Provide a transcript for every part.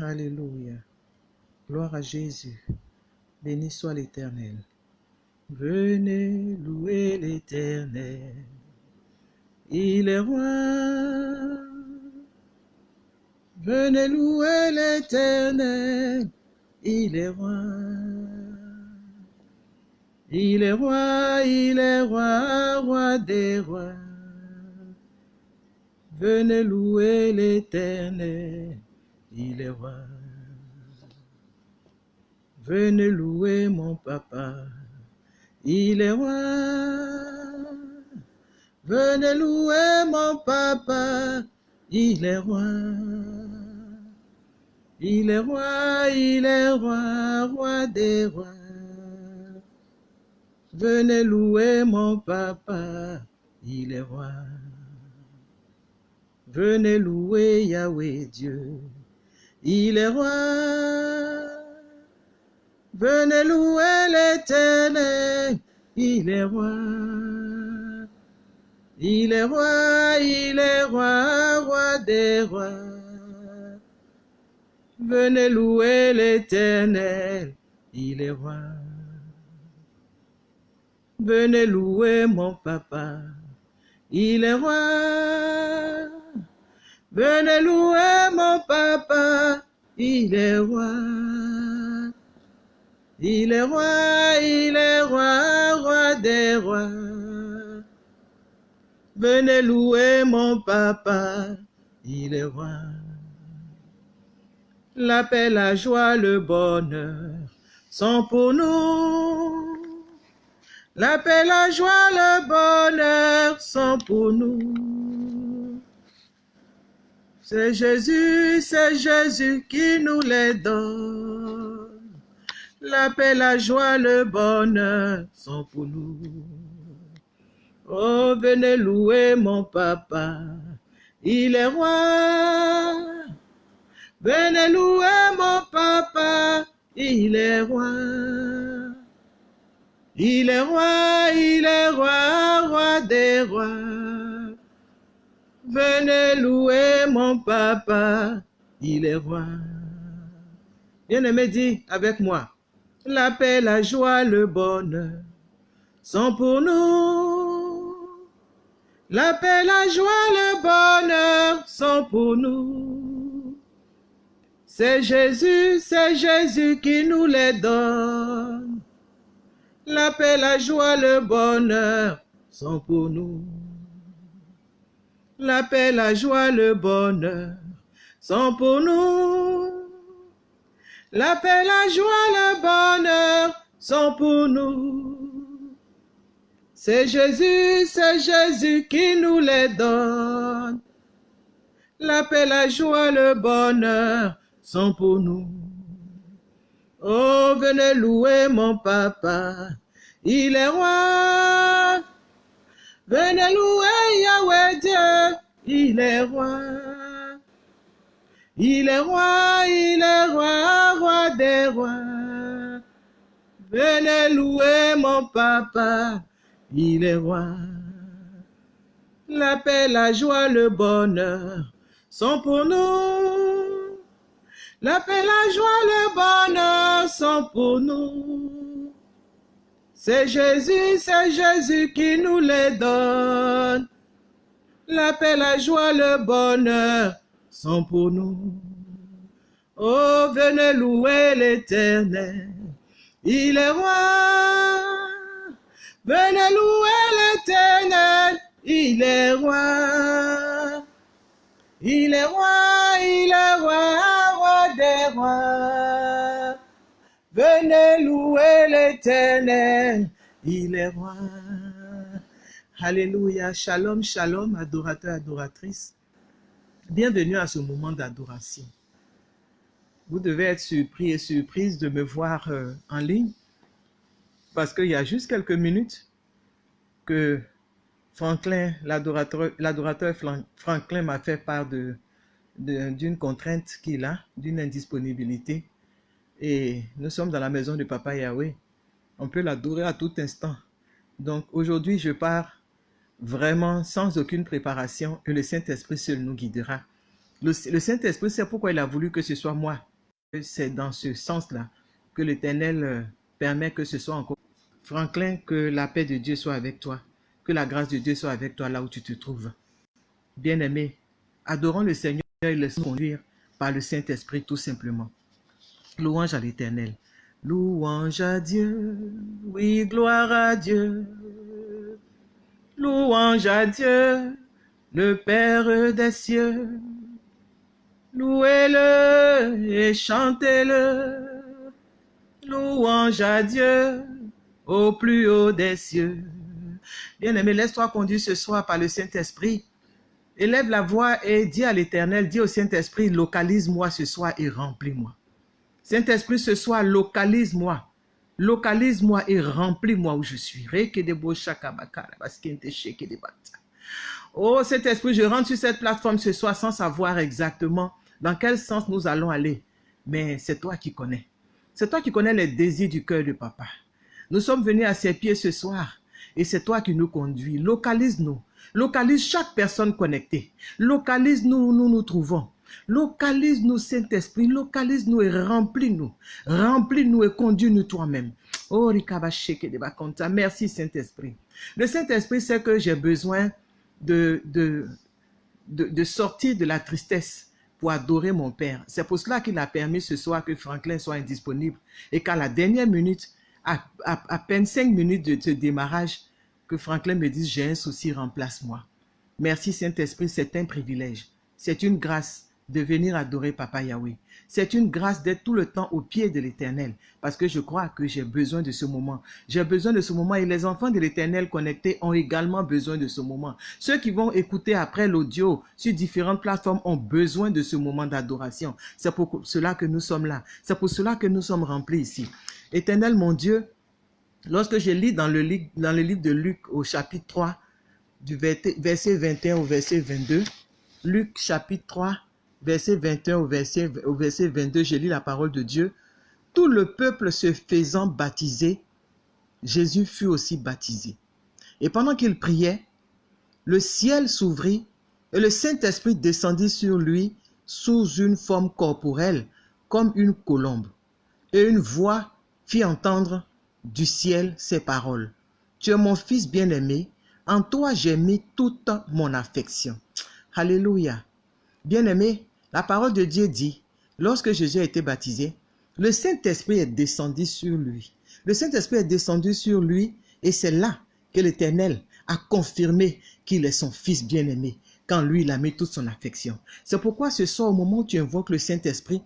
Alléluia. Gloire à Jésus. Béni soit l'Éternel. Venez louer l'Éternel. Il est roi. Venez louer l'Éternel. Il est roi. Il est roi, il est roi, roi des rois. Venez louer l'Éternel. Il est roi. Venez louer mon papa. Il est roi. Venez louer mon papa. Il est roi. Il est roi, il est roi, roi des rois. Venez louer mon papa. Il est roi. Venez louer Yahweh Dieu. Il est roi. Venez louer l'éternel. Il est roi. Il est roi, il est roi, roi des rois. Venez louer l'éternel. Il est roi. Venez louer mon papa. Il est roi. Venez louer mon papa, il est roi. Il est roi, il est roi, roi des rois. Venez louer mon papa, il est roi. La paix, la joie, le bonheur sont pour nous. La paix, la joie, le bonheur sont pour nous. C'est Jésus, c'est Jésus qui nous les donne. La paix, la joie, le bonheur sont pour nous. Oh, venez louer mon papa, il est roi. Venez louer mon papa, il est roi. Il est roi, il est roi, roi des rois. Venez louer mon papa, il est roi. Bien-aimé, dis avec moi, la paix, la joie, le bonheur sont pour nous. La paix, la joie, le bonheur sont pour nous. C'est Jésus, c'est Jésus qui nous les donne. La paix, la joie, le bonheur sont pour nous. La paix, la joie, le bonheur sont pour nous. La paix, la joie, le bonheur sont pour nous. C'est Jésus, c'est Jésus qui nous les donne. La paix, la joie, le bonheur sont pour nous. Oh, venez louer mon papa, il est roi. Venez louer Yahweh Dieu, il est roi. Il est roi, il est roi, roi des rois. Venez louer mon papa, il est roi. La paix, la joie, le bonheur sont pour nous. La paix, la joie, le bonheur sont pour nous. C'est Jésus, c'est Jésus qui nous les donne. La paix, la joie, le bonheur sont pour nous. Oh, venez louer l'éternel. Il est roi. Venez louer l'éternel. Il est roi. Il est roi, il est roi, roi des rois. Venez louer l'éternel, il est roi. Alléluia, shalom, shalom, adorateur, adoratrice. Bienvenue à ce moment d'adoration. Vous devez être surpris et surprise de me voir euh, en ligne parce qu'il y a juste quelques minutes que Franklin, l'adorateur Franklin m'a fait part d'une contrainte qu'il a, d'une indisponibilité. Et nous sommes dans la maison de Papa Yahweh. On peut l'adorer à tout instant. Donc aujourd'hui, je pars vraiment sans aucune préparation et le Saint-Esprit seul nous guidera. Le, Saint-Esprit, c'est pourquoi il a voulu que ce soit moi. C'est dans ce sens-là que l'Éternel euh, permet que ce soit encore. Franklin, que la paix de Dieu soit avec toi. Que la grâce de Dieu soit avec toi là où tu te trouves. Bien-aimé, adorons le Seigneur et laissons conduire par le Saint-Esprit tout simplement. Louange à l'Éternel. Louange à Dieu, oui, gloire à Dieu. Louange à Dieu, le Père des cieux. Louez-le et chantez-le. Louange à Dieu au plus haut des cieux. Bien-aimé, laisse-toi conduire ce soir par le Saint-Esprit. Élève la voix et dis à l'Éternel, dis au Saint-Esprit, localise-moi ce soir et remplis-moi. Saint-Esprit, ce soir, localise-moi. Localise-moi et remplis-moi où je suis. Oh Saint-Esprit, je rentre sur cette plateforme ce soir sans savoir exactement dans quel sens nous allons aller. Mais c'est toi qui connais. C'est toi qui connais les désirs du cœur de papa. Nous sommes venus à ses pieds ce soir et c'est toi qui nous conduis. Localise-nous. Localise chaque personne connectée. Localise-nous où nous nous trouvons. Localise-nous, Saint-Esprit, localise-nous et remplis-nous. Remplis-nous et conduis-nous toi-même. Oh, Merci, Saint-Esprit. Le Saint-Esprit sait que j'ai besoin de, sortir de la tristesse pour adorer mon Père. C'est pour cela qu'il a permis ce soir que Franklin soit indisponible et qu'à la dernière minute, à, peine cinq minutes de démarrage, que Franklin me dise, j'ai un souci, remplace-moi. Merci Saint-Esprit, c'est un privilège. C'est une grâce de venir adorer Papa Yahweh. C'est une grâce d'être tout le temps au pied de l'Éternel parce que je crois que j'ai besoin de ce moment. J'ai besoin de ce moment et les enfants de l'Éternel connectés ont également besoin de ce moment. Ceux qui vont écouter après l'audio sur différentes plateformes ont besoin de ce moment d'adoration. C'est pour cela que nous sommes là. C'est pour cela que nous sommes remplis ici. Éternel mon Dieu, lorsque je lis dans le, dans le livre de Luc au chapitre 3, du verset 21 au verset 22, Luc chapitre 3, verset 21 au verset, au verset 22, je lis la parole de Dieu. Tout le peuple se faisant baptiser, Jésus fut aussi baptisé. Et pendant qu'il priait, le ciel s'ouvrit et le Saint-Esprit descendit sur lui sous une forme corporelle, comme une colombe. Et une voix fit entendre du ciel ces paroles. Tu es mon fils bien-aimé, en toi j'ai mis toute mon affection. Alléluia. Bien-aimé, la parole de Dieu dit, lorsque Jésus a été baptisé, le Saint-Esprit est descendu sur lui. Le Saint-Esprit est descendu sur lui et c'est là que l'Éternel a confirmé qu'il est son Fils bien-aimé, quand lui, il a mis toute son affection. C'est pourquoi ce soir, au moment où tu invoques le Saint-Esprit,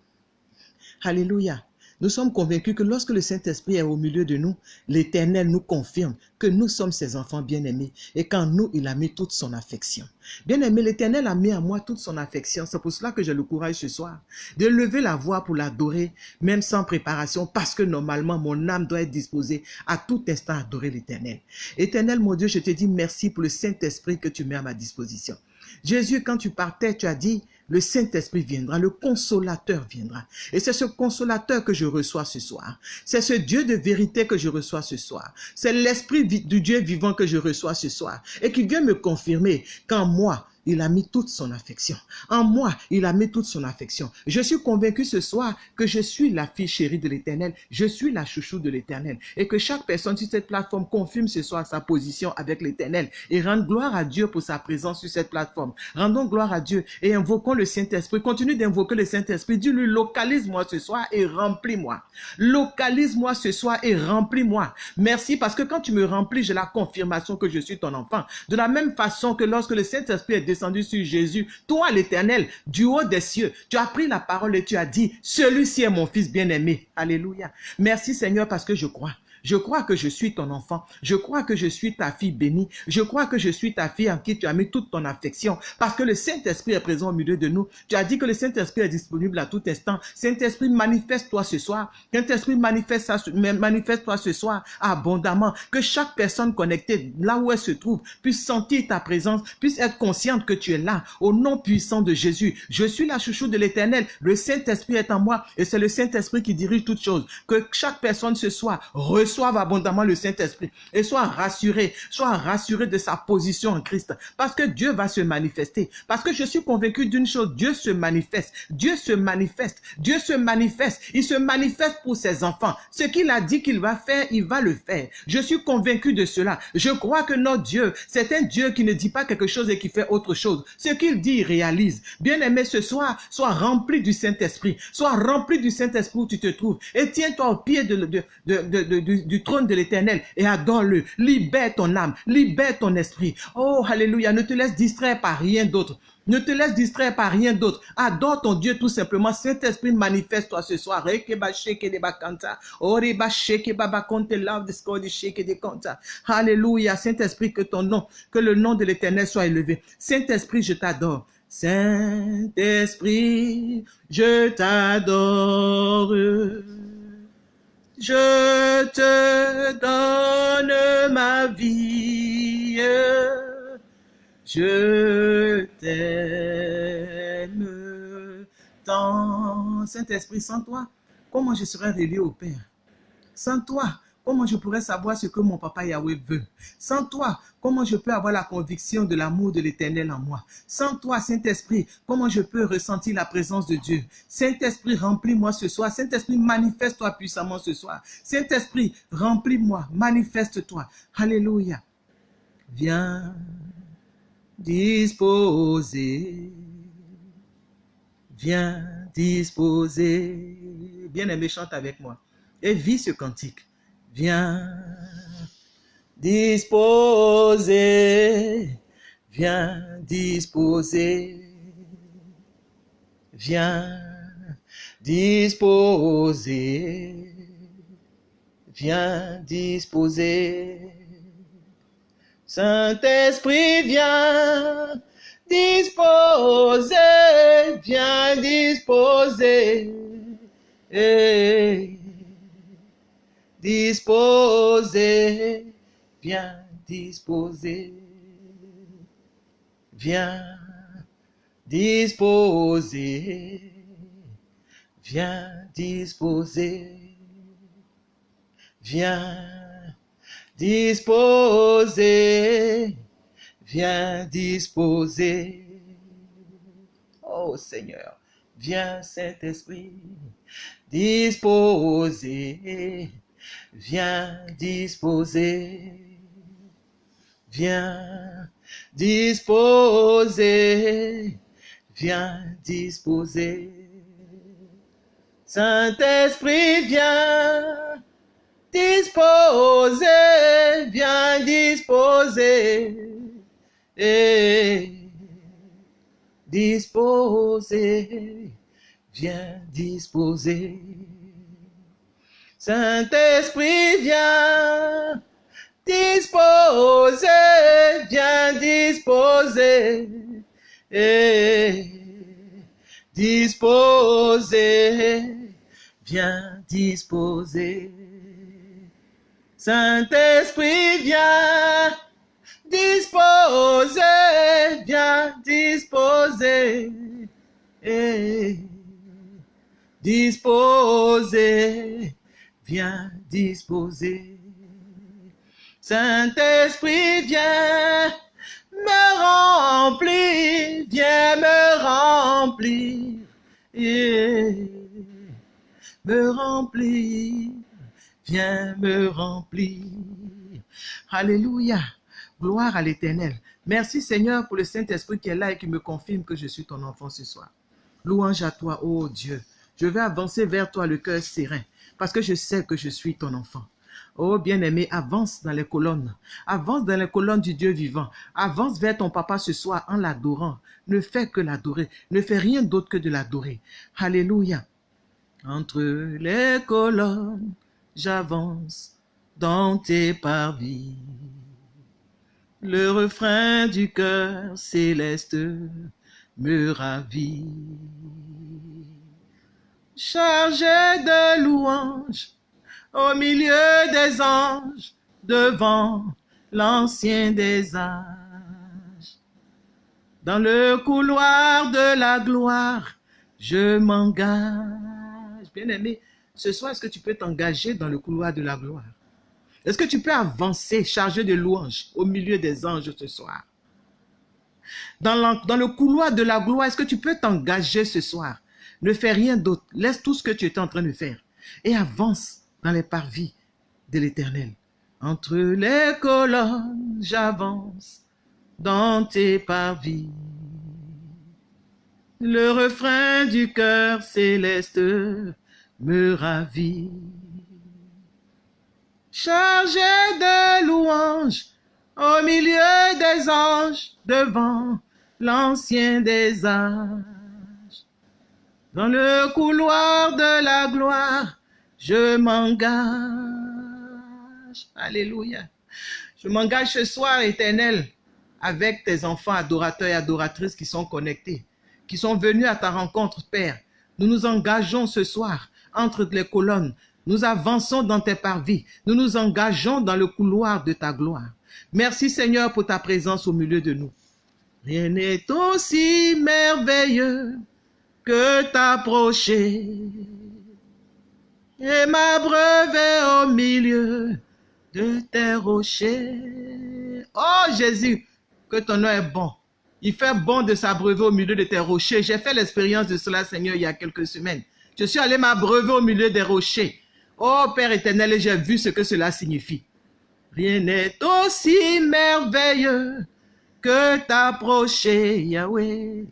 Alléluia, nous sommes convaincus que lorsque le Saint-Esprit est au milieu de nous, l'Éternel nous confirme que nous sommes ses enfants bien-aimés et qu'en nous, il a mis toute son affection. Bien-aimé, l'Éternel a mis à moi toute son affection. C'est pour cela que j'ai le courage ce soir de lever la voix pour l'adorer, même sans préparation, parce que normalement, mon âme doit être disposée à tout instant à adorer l'Éternel. Éternel, mon Dieu, je te dis merci pour le Saint-Esprit que tu mets à ma disposition. Jésus, quand tu partais, tu as dit, le Saint-Esprit viendra, le consolateur viendra. Et c'est ce consolateur que je reçois ce soir. C'est ce Dieu de vérité que je reçois ce soir. C'est l'Esprit du Dieu vivant que je reçois ce soir. Et qui vient me confirmer qu'en moi, il a mis toute son affection. En moi, il a mis toute son affection. Je suis convaincu ce soir que je suis la fille chérie de l'éternel. Je suis la chouchou de l'éternel. Et que chaque personne sur cette plateforme confirme ce soir sa position avec l'éternel. Et rende gloire à Dieu pour sa présence sur cette plateforme. Rendons gloire à Dieu et invoquons le Saint-Esprit. Continue d'invoquer le Saint-Esprit. Dis-lui, localise-moi ce soir et remplis-moi. Localise-moi ce soir et remplis-moi. Merci parce que quand tu me remplis, j'ai la confirmation que je suis ton enfant. De la même façon que lorsque le Saint-Esprit est descendu sur Jésus, toi l'éternel, du haut des cieux, tu as pris la parole et tu as dit, celui-ci est mon fils bien-aimé. Alléluia. Merci Seigneur parce que je crois. Je crois que je suis ton enfant. Je crois que je suis ta fille bénie. Je crois que je suis ta fille en qui tu as mis toute ton affection. Parce que le Saint-Esprit est présent au milieu de nous. Tu as dit que le Saint-Esprit est disponible à tout instant. Saint-Esprit, manifeste-toi ce soir. Saint-Esprit, manifeste-toi ce soir abondamment. Que chaque personne connectée, là où elle se trouve, puisse sentir ta présence, puisse être consciente que tu es là. Au nom puissant de Jésus, je suis la chouchou de l'éternel. Le Saint-Esprit est en moi et c'est le Saint-Esprit qui dirige toutes choses. Que chaque personne ce soir reçoive reçoive abondamment le Saint-Esprit et sois rassuré, sois rassuré de sa position en Christ. Parce que Dieu va se manifester. Parce que je suis convaincu d'une chose, Dieu se manifeste. Dieu se manifeste. Dieu se manifeste. Il se manifeste pour ses enfants. Ce qu'il a dit qu'il va faire, il va le faire. Je suis convaincu de cela. Je crois que notre Dieu, c'est un Dieu qui ne dit pas quelque chose et qui fait autre chose. Ce qu'il dit, il réalise. Bien-aimé, ce soir, sois rempli du Saint-Esprit. Sois rempli du Saint-Esprit où tu te trouves. Et tiens-toi au pied de, du, trône de l'éternel et adore-le. Libère ton âme. Libère ton esprit. Oh, alléluia. Ne te laisse distraire par rien d'autre. Ne te laisse distraire par rien d'autre. Adore ton Dieu tout simplement. Saint-Esprit, manifeste-toi ce soir. Alléluia. Saint-Esprit, que ton nom, que le nom de l'éternel soit élevé. Saint-Esprit, je t'adore. Saint-Esprit, je t'adore. Je te donne ma vie. Je t'aime tant. Saint-Esprit, sans toi, comment je serais relié au Père? Sans toi, Comment je pourrais savoir ce que mon papa Yahweh veut? Sans toi, comment je peux avoir la conviction de l'amour de l'éternel en moi? Sans toi, Saint-Esprit, comment je peux ressentir la présence de Dieu? Saint-Esprit, remplis-moi ce soir. Saint-Esprit, manifeste-toi puissamment ce soir. Saint-Esprit, remplis-moi, manifeste-toi. Alléluia. Viens disposer. Viens disposer. Bien aimé, chante avec moi. Et vis ce cantique. Viens disposer, viens disposer, viens disposer, viens disposer. Saint-Esprit, viens disposer, viens disposer. Disposer, viens disposer, viens disposer, viens disposer, viens disposer, viens disposer. Oh Seigneur, viens Saint-Esprit, disposer Viens disposer, viens disposer, viens disposer. Saint-Esprit, viens disposer, viens disposer. Et disposer, viens disposer. Saint-Esprit, viens disposer, viens disposer, et disposer, viens disposer. Saint-Esprit, viens disposer, viens disposer, et disposer viens disposer. Saint-Esprit, viens me remplir, viens me remplir, me remplir, viens me remplir. Alléluia, gloire à l'Éternel. Merci Seigneur pour le Saint-Esprit qui est là et qui me confirme que je suis ton enfant ce soir. Louange à toi, ô Dieu. Je vais avancer vers toi le cœur serein parce que je sais que je suis ton enfant. Oh bien-aimé, avance dans les colonnes. Avance dans les colonnes du Dieu vivant. Avance vers ton papa ce soir en l'adorant. Ne fais que l'adorer. Ne fais rien d'autre que de l'adorer. Alléluia. Entre les colonnes, j'avance dans tes parvis. Le refrain du cœur céleste me ravit chargé de louanges au milieu des anges devant l'ancien des âges. Dans le couloir de la gloire, je m'engage. Bien-aimé, ce soir, est-ce que tu peux t'engager dans le couloir de la gloire? Est-ce que tu peux avancer, chargé de louanges, au milieu des anges ce soir? Dans, dans le couloir de la gloire, est-ce que tu peux t'engager ce soir? Ne fais rien d'autre. Laisse tout ce que tu étais en train de faire et avance dans les parvis de l'éternel. Entre les colonnes, j'avance dans tes parvis. Le refrain du cœur céleste me ravit. Chargé de louanges au milieu des anges devant l'ancien des âges. Dans le couloir de la gloire, je m'engage. Alléluia. Je m'engage ce soir, éternel, avec tes enfants adorateurs et adoratrices qui sont connectés, qui sont venus à ta rencontre, Père. Nous nous engageons ce soir entre les colonnes. Nous avançons dans tes parvis. Nous nous engageons dans le couloir de ta gloire. Merci Seigneur pour ta présence au milieu de nous. Rien n'est aussi merveilleux que t'approcher et m'abreuver au milieu de tes rochers. Oh Jésus, que ton nom est bon. Il fait bon de s'abreuver au milieu de tes rochers. J'ai fait l'expérience de cela, Seigneur, il y a quelques semaines. Je suis allé m'abreuver au milieu des rochers. Oh Père éternel, j'ai vu ce que cela signifie. Rien n'est aussi merveilleux que t'approcher, Yahweh,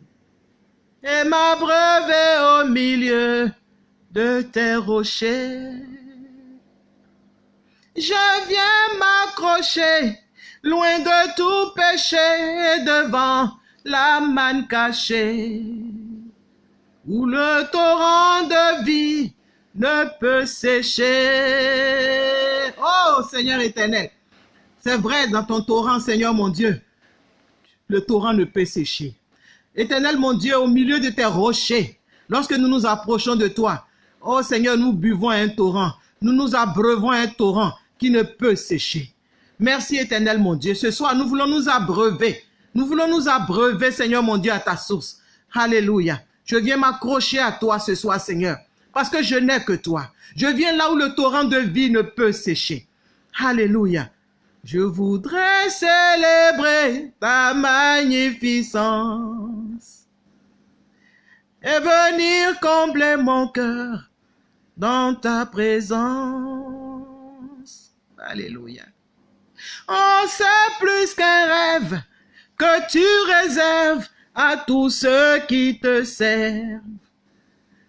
et m'abreuver au milieu de tes rochers. Je viens m'accrocher loin de tout péché devant la manne cachée, où le torrent de vie ne peut sécher. Oh Seigneur éternel, c'est vrai dans ton torrent, Seigneur mon Dieu, le torrent ne peut sécher. Éternel mon Dieu, au milieu de tes rochers, lorsque nous nous approchons de toi, oh Seigneur, nous buvons un torrent, nous nous abreuvons un torrent qui ne peut sécher. Merci éternel mon Dieu. Ce soir, nous voulons nous abreuver. Nous voulons nous abreuver, Seigneur mon Dieu, à ta source. Alléluia. Je viens m'accrocher à toi ce soir, Seigneur, parce que je n'ai que toi. Je viens là où le torrent de vie ne peut sécher. Alléluia. Je voudrais célébrer ta magnificence et venir combler mon cœur dans ta présence. Alléluia. Oh, c'est plus qu'un rêve que tu réserves à tous ceux qui te servent.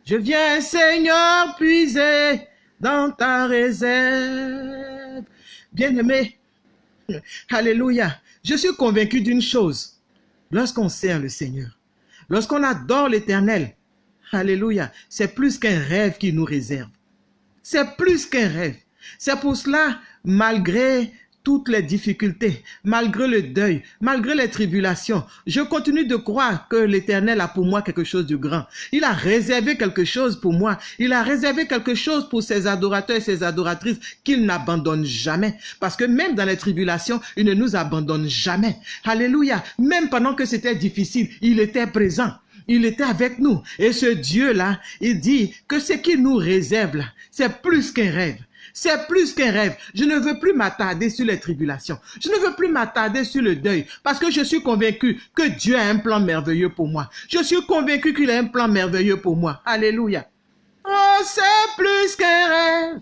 Je viens, Seigneur, puiser dans ta réserve. Bien-aimé, Alléluia. Je suis convaincu d'une chose. Lorsqu'on sert le Seigneur, lorsqu'on adore l'Éternel, Alléluia, c'est plus qu'un rêve qui nous réserve. C'est plus qu'un rêve. C'est pour cela, malgré toutes les difficultés, malgré le deuil, malgré les tribulations, je continue de croire que l'Éternel a pour moi quelque chose de grand. Il a réservé quelque chose pour moi. Il a réservé quelque chose pour ses adorateurs et ses adoratrices qu'il n'abandonne jamais. Parce que même dans les tribulations, il ne nous abandonne jamais. Alléluia. Même pendant que c'était difficile, il était présent. Il était avec nous. Et ce Dieu-là, il dit que ce qu'il nous réserve c'est plus qu'un rêve. C'est plus qu'un rêve. Je ne veux plus m'attarder sur les tribulations. Je ne veux plus m'attarder sur le deuil parce que je suis convaincu que Dieu a un plan merveilleux pour moi. Je suis convaincu qu'il a un plan merveilleux pour moi. Alléluia. Oh, c'est plus qu'un rêve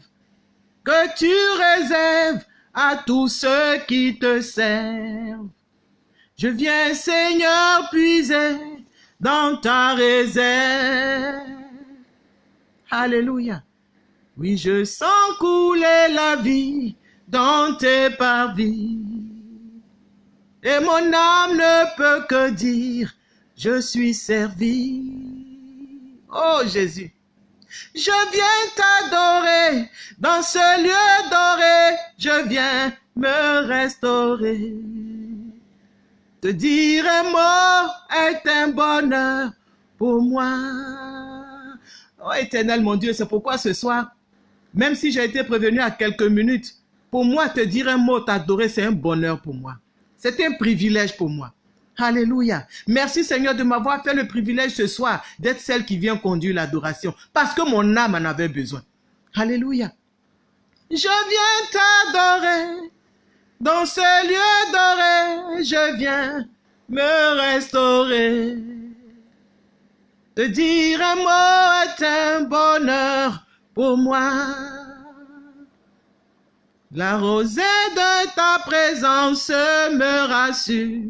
que tu réserves à tous ceux qui te servent. Je viens, Seigneur, puiser dans ta réserve. Alléluia. Oui, je sens couler la vie dans tes parvis. Et mon âme ne peut que dire, je suis servi. Oh Jésus, je viens t'adorer dans ce lieu doré, je viens me restaurer. Te dire un mot est un bonheur pour moi. Oh éternel mon Dieu, c'est pourquoi ce soir, même si j'ai été prévenu à quelques minutes, pour moi, te dire un mot, t'adorer, c'est un bonheur pour moi. C'est un privilège pour moi. Alléluia. Merci Seigneur de m'avoir fait le privilège ce soir d'être celle qui vient conduire l'adoration parce que mon âme en avait besoin. Alléluia. Je viens t'adorer. Dans ce lieu doré, je viens me restaurer. Te dire un mot est un bonheur pour moi. La rosée de ta présence me rassure.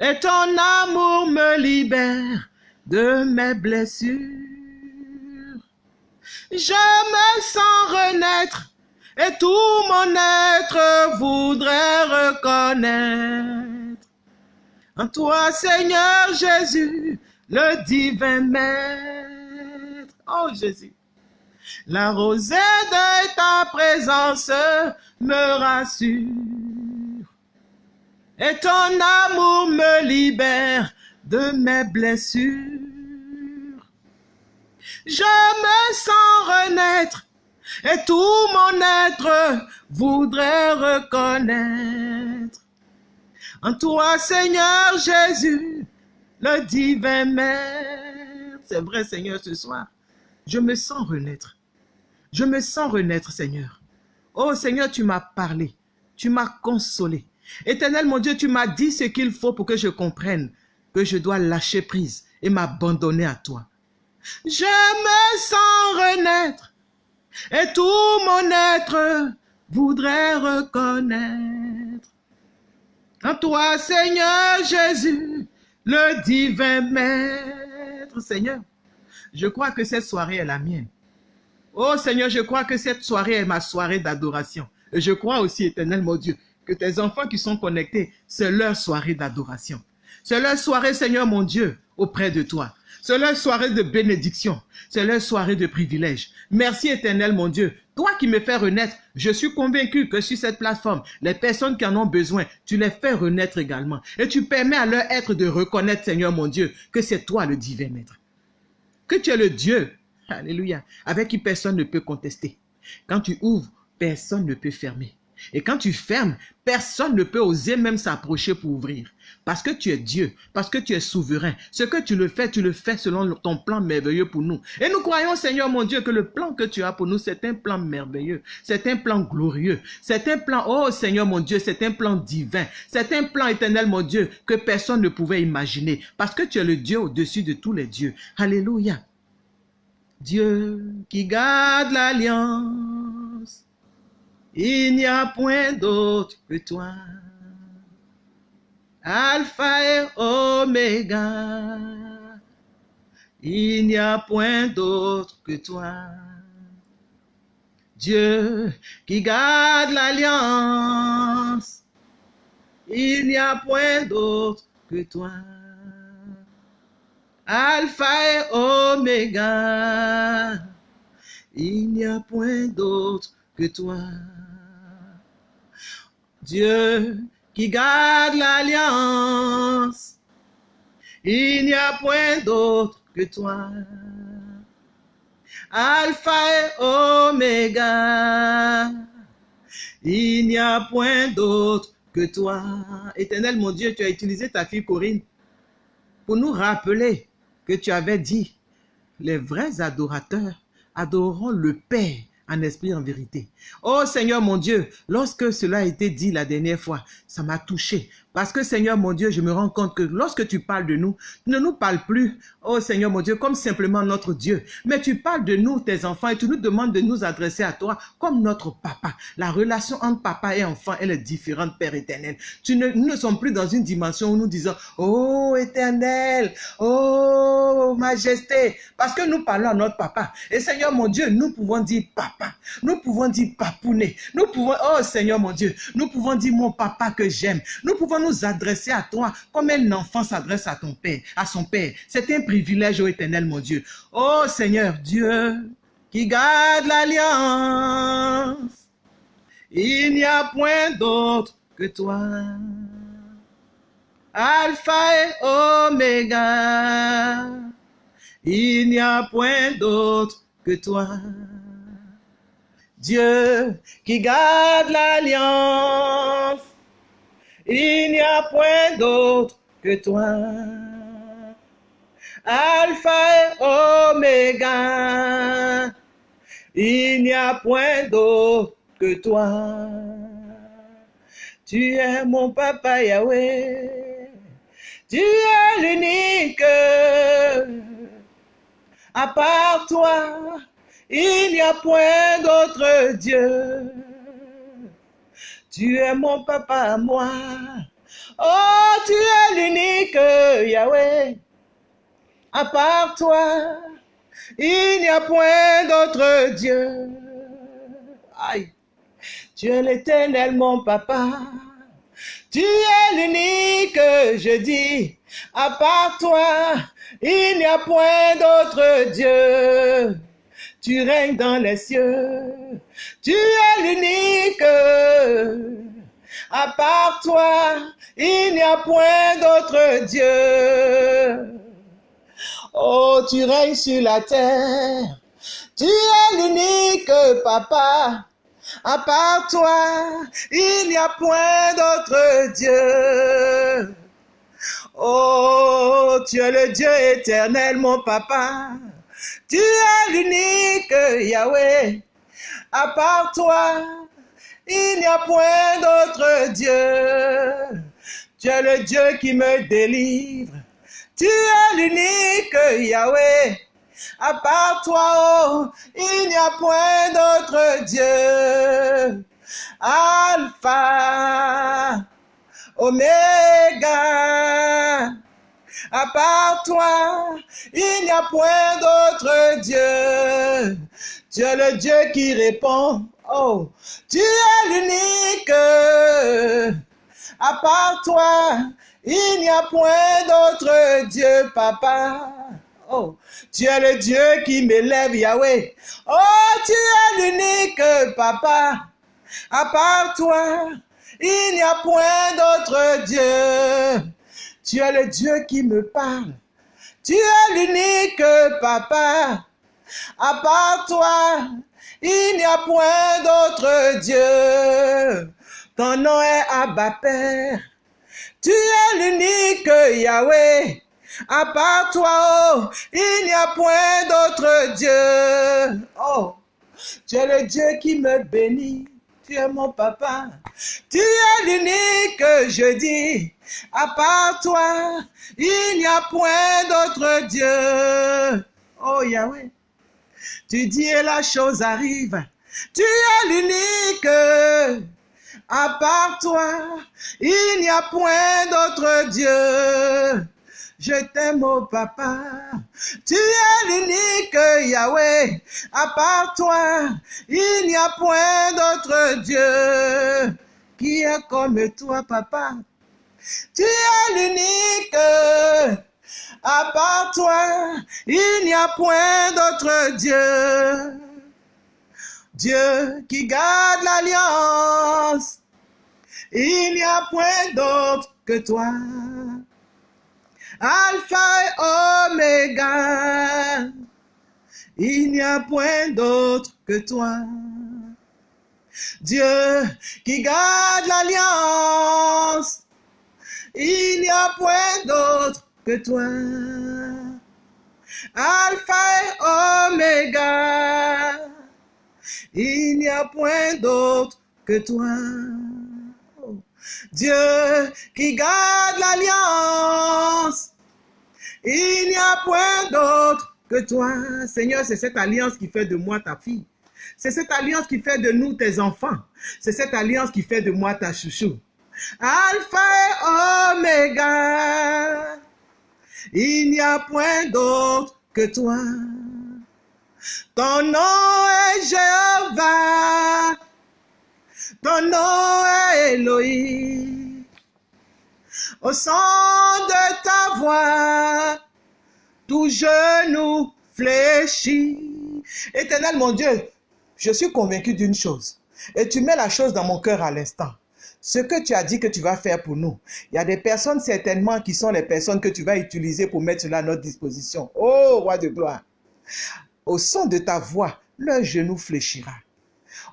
Et ton amour me libère de mes blessures. Je me sens renaître et tout mon être voudrait reconnaître. En toi, Seigneur Jésus, le divin maître. Oh Jésus. La rosée de ta présence me rassure. Et ton amour me libère de mes blessures. Je me sens renaître et tout mon être voudrait reconnaître. En toi, Seigneur Jésus, le divin Maître. C'est vrai, Seigneur, ce soir, je me sens renaître. Je me sens renaître, Seigneur. Oh Seigneur, tu m'as parlé, tu m'as consolé. Éternel mon Dieu, tu m'as dit ce qu'il faut pour que je comprenne que je dois lâcher prise et m'abandonner à toi. Je me sens renaître et tout mon être voudrait reconnaître. En toi, Seigneur Jésus, le divin Maître, Seigneur, je crois que cette soirée est la mienne. Oh Seigneur, je crois que cette soirée est ma soirée d'adoration. Et je crois aussi, éternel mon Dieu, que tes enfants qui sont connectés, c'est leur soirée d'adoration. C'est leur soirée, Seigneur mon Dieu, auprès de toi. C'est leur soirée de bénédiction. C'est leur soirée de privilège. Merci éternel mon Dieu. Toi qui me fais renaître, je suis convaincu que sur cette plateforme, les personnes qui en ont besoin, tu les fais renaître également. Et tu permets à leur être de reconnaître, Seigneur mon Dieu, que c'est toi le divin maître. Que tu es le Dieu, alléluia, avec qui personne ne peut contester. Quand tu ouvres, personne ne peut fermer. Et quand tu fermes, personne ne peut oser même s'approcher pour ouvrir. Parce que tu es Dieu, parce que tu es souverain. Ce que tu le fais, tu le fais selon ton plan merveilleux pour nous. Et nous croyons, Seigneur mon Dieu, que le plan que tu as pour nous, c'est un plan merveilleux. C'est un plan glorieux. C'est un plan, oh Seigneur mon Dieu, c'est un plan divin. C'est un plan éternel, mon Dieu, que personne ne pouvait imaginer. Parce que tu es le Dieu au-dessus de tous les dieux. Alléluia. Dieu qui garde l'alliance il n'y a point d'autre que toi. Alpha et Oméga, il n'y a point d'autre que toi. Dieu qui garde l'alliance, il n'y a point d'autre que toi. Alpha et Oméga, il n'y a point d'autre que toi. Dieu qui garde l'alliance, il n'y a point d'autre que toi. Alpha et Oméga, il n'y a point d'autre que toi. Éternel mon Dieu, tu as utilisé ta fille Corinne pour nous rappeler que tu avais dit, les vrais adorateurs adoreront le Père en esprit, en vérité. Oh Seigneur mon Dieu, lorsque cela a été dit la dernière fois, ça m'a touché. Parce que Seigneur mon Dieu, je me rends compte que lorsque tu parles de nous, tu ne nous parles plus, oh Seigneur mon Dieu, comme simplement notre Dieu. Mais tu parles de nous, tes enfants, et tu nous demandes de nous adresser à toi comme notre papa. La relation entre papa et enfant, elle est différente, Père éternel. Tu ne, nous ne sommes plus dans une dimension où nous disons, oh éternel, oh majesté, parce que nous parlons à notre papa. Et Seigneur mon Dieu, nous pouvons dire papa, nous pouvons dire papounet, nous pouvons, oh Seigneur mon Dieu, nous pouvons dire mon papa que j'aime, nous pouvons nous adresser à toi comme un enfant s'adresse à ton père, son père. C'est un privilège, ô éternel, mon Dieu. Oh Seigneur Dieu, qui garde l'alliance, il n'y a point d'autre que toi. Alpha et Oméga, il n'y a point d'autre que toi. Dieu qui garde l'alliance, il n'y a point d'autre que toi. Alpha et Oméga, Il n'y a point d'autre que toi. Tu es mon papa Yahweh. Tu es l'unique. À part toi, il n'y a point d'autre Dieu. Tu es mon papa moi. Oh, tu es l'unique Yahweh. À part toi, il n'y a point d'autre Dieu. Aïe. Tu es l'éternel, mon papa. Tu es l'unique, je dis. À part toi, il n'y a point d'autre Dieu. Tu règnes dans les cieux. Tu es l'unique. À part toi, il n'y a point d'autre Dieu. Oh, tu règnes sur la terre. Tu es l'unique papa. À part toi, il n'y a point d'autre Dieu. Oh, tu es le Dieu éternel, mon papa. Tu es l'unique Yahweh. À part toi, il n'y a point d'autre Dieu. Tu es le Dieu qui me délivre. Tu es l'unique Yahweh. À part toi, oh, il n'y a point d'autre Dieu. Alpha, Oméga. À part toi, il n'y a point d'autre Dieu. Tu es le Dieu qui répond. Oh, tu es l'unique. À part toi, il n'y a point d'autre Dieu, papa. Oh, tu es le Dieu qui m'élève, Yahweh. Oh, tu es l'unique, papa. À part toi, il n'y a point d'autre Dieu. Tu es le Dieu qui me parle. Tu es l'unique, papa. À part toi, il n'y a point d'autre Dieu. Ton nom est Abba Père. Tu es l'unique Yahweh. À part toi, oh, il n'y a point d'autre Dieu. Oh, tu es le Dieu qui me bénit. Tu es mon papa. Tu es l'unique, je dis. À part toi, il n'y a point d'autre Dieu. Oh Yahweh, tu dis et la chose arrive. Tu es l'unique. À part toi, il n'y a point d'autre Dieu. Je t'aime, oh papa. Tu es l'unique Yahweh. À part toi, il n'y a point d'autre Dieu qui est comme toi, papa. Tu es l'unique. À part toi, il n'y a point d'autre Dieu. Dieu qui garde l'alliance. Il n'y a point d'autre que toi. Alpha et Oméga. Il n'y a point d'autre que toi. Dieu qui garde l'alliance. Il n'y a point d'autre que toi. Alpha et Oméga. Il n'y a point d'autre que toi. Dieu qui garde l'alliance. Il n'y a point d'autre que toi. Seigneur, c'est cette alliance qui fait de moi ta fille. C'est cette alliance qui fait de nous tes enfants. C'est cette alliance qui fait de moi ta chouchou. Alpha et Oméga. Il n'y a point d'autre que toi. Ton nom est Jéhovah. Ton nom est Elohim. Au son de ta voix, tout genou fléchit. Éternel mon Dieu, je suis convaincu d'une chose. Et tu mets la chose dans mon cœur à l'instant. Ce que tu as dit que tu vas faire pour nous, il y a des personnes certainement qui sont les personnes que tu vas utiliser pour mettre cela à notre disposition. Oh, roi de gloire. Au son de ta voix, leur genou fléchira.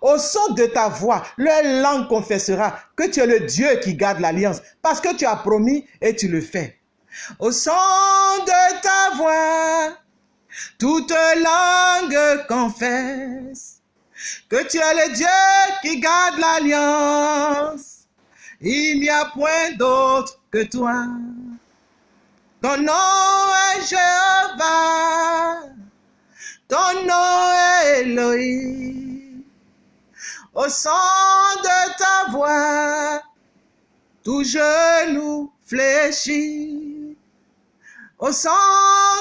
Au son de ta voix, leur langue confessera que tu es le Dieu qui garde l'alliance, parce que tu as promis et tu le fais. Au son de ta voix, toute langue confesse que tu es le Dieu qui garde l'alliance. Il n'y a point d'autre que toi. Ton nom est Jéhovah, ton nom est Elohim. Au son de ta voix, tout genou fléchit. Au son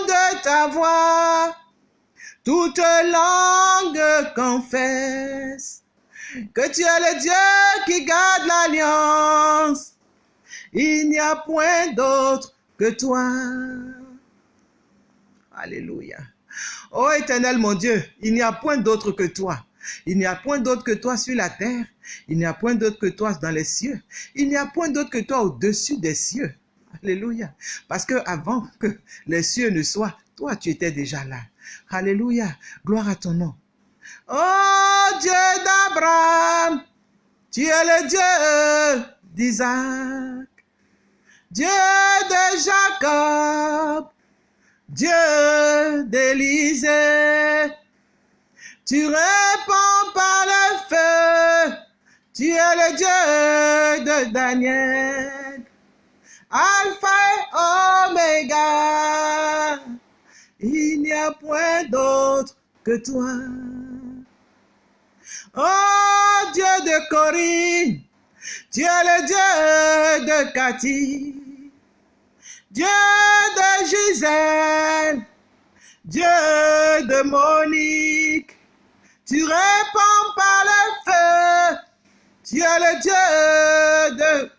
de ta voix, toute langue confesse que tu es le Dieu qui garde l'alliance. Il n'y a point d'autre que toi. Alléluia. Ô éternel mon Dieu, il n'y a point d'autre que toi. Il n'y a point d'autre que toi sur la terre. Il n'y a point d'autre que toi dans les cieux. Il n'y a point d'autre que toi au-dessus des cieux. Alléluia. Parce que avant que les cieux ne soient, toi tu étais déjà là. Alléluia. Gloire à ton nom. Oh Dieu d'Abraham, tu es le Dieu d'Isaac, Dieu de Jacob, Dieu d'Élisée. Tu réponds par le feu, tu es le Dieu de Daniel, Alpha et Oméga. Il n'y a point d'autre que toi. Oh Dieu de Corinne, tu es le Dieu de Cathy, Dieu de Gisèle, Dieu de Monique. Tu réponds par le feu, tu es le Dieu de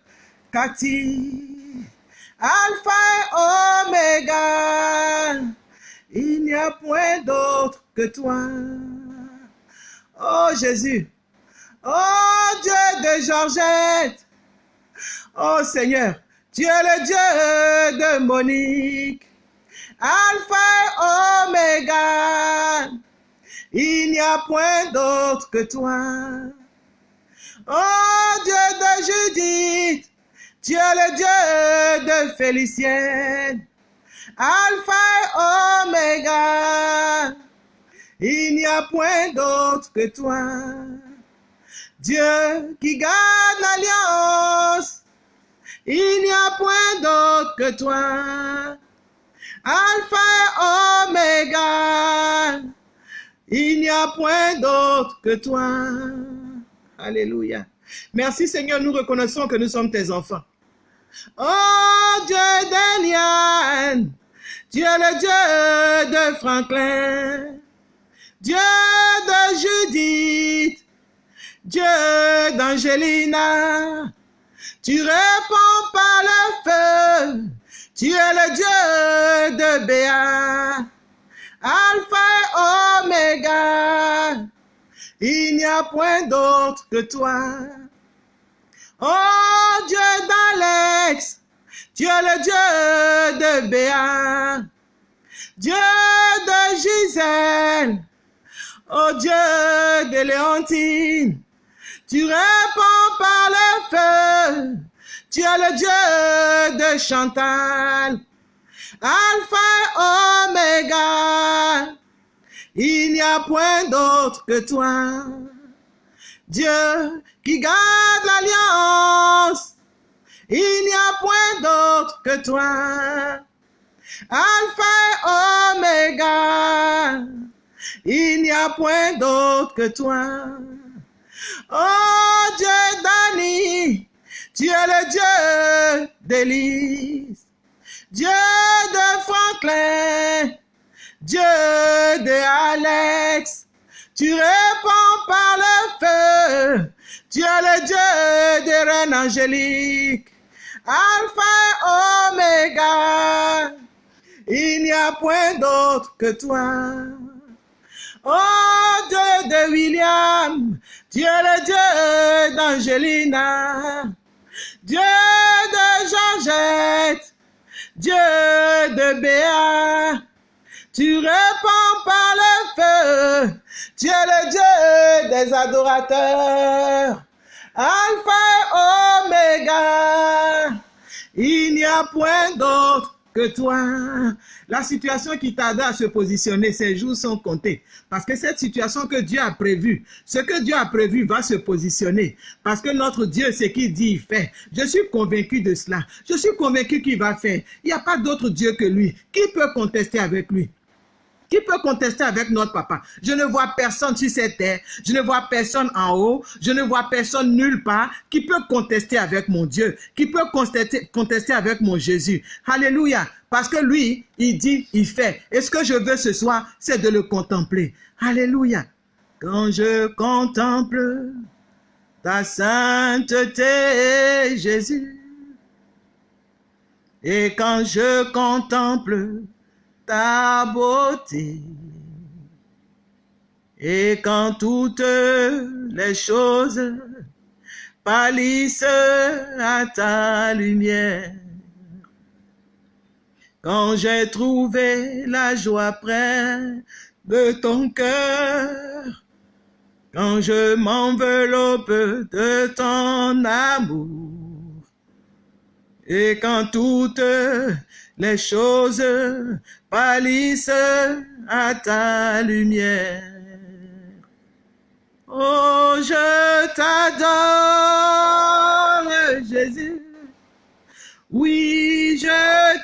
Cathy, Alpha et Oméga. Il n'y a point d'autre que toi. Oh Jésus. Oh Dieu de Georgette. Oh Seigneur, tu es le Dieu de Monique. Alpha a point d'autre que toi. Oh Dieu de Judith. Tu es le Dieu de Félicienne. Alpha et Oméga. Il n'y a point d'autre que toi. Dieu qui garde l'alliance. Il n'y a point d'autre que toi. Alpha et Oméga. Il n'y a point d'autre que toi. Alléluia. Merci Seigneur, nous reconnaissons que nous sommes tes enfants. Oh Dieu d'Eliane, es le Dieu de Franklin, Dieu de Judith, Dieu d'Angelina. Tu réponds par le feu, tu es le Dieu de Béa, Alpha et Oméga. Il n'y a point d'autre que toi. Oh Dieu d'Alex, tu es le Dieu de Béa, Dieu de Gisèle, oh Dieu de Léontine, tu réponds par le feu, tu es le Dieu de Chantal, Alpha et Oméga, il n'y a point d'autre que toi. Dieu qui garde l'alliance, il n'y a point d'autre que toi. Alpha et Oméga, il n'y a point d'autre que toi. Oh Dieu d'Annie, tu es le Dieu d'Élise, Dieu de Franklin, Dieu de Alex, tu réponds par le feu, tu es le Dieu des reines angéliques, Alpha et Oméga, il n'y a point d'autre que toi. Oh Dieu de William, tu es le Dieu d'Angelina, Dieu de Georgette, Dieu de Béa, tu réponds par le feu, tu es le Dieu des adorateurs, Alpha et Oméga, il n'y a point d'autre que toi. La situation qui tarde à se positionner, ces jours sont comptés. Parce que cette situation que Dieu a prévue, ce que Dieu a prévu va se positionner. Parce que notre Dieu, ce qu'il dit, il fait. Je suis convaincu de cela. Je suis convaincu qu'il va faire. Il n'y a pas d'autre Dieu que lui. Qui peut contester avec lui? Qui peut contester avec notre papa? Je ne vois personne sur cette terre. Je ne vois personne en haut. Je ne vois personne nulle part qui peut contester avec mon Dieu, qui peut contester, contester avec mon Jésus. Alléluia. Parce que lui, il dit, il fait. Et ce que je veux ce soir, c'est de le contempler. Alléluia. Quand je contemple ta sainteté, Jésus, et quand je contemple ta beauté. Et quand toutes les choses pâlissent à ta lumière, quand j'ai trouvé la joie près de ton cœur, quand je m'enveloppe de ton amour, et quand toutes les choses pâlissent à ta lumière. Oh, je t'adore, Jésus. Oui, je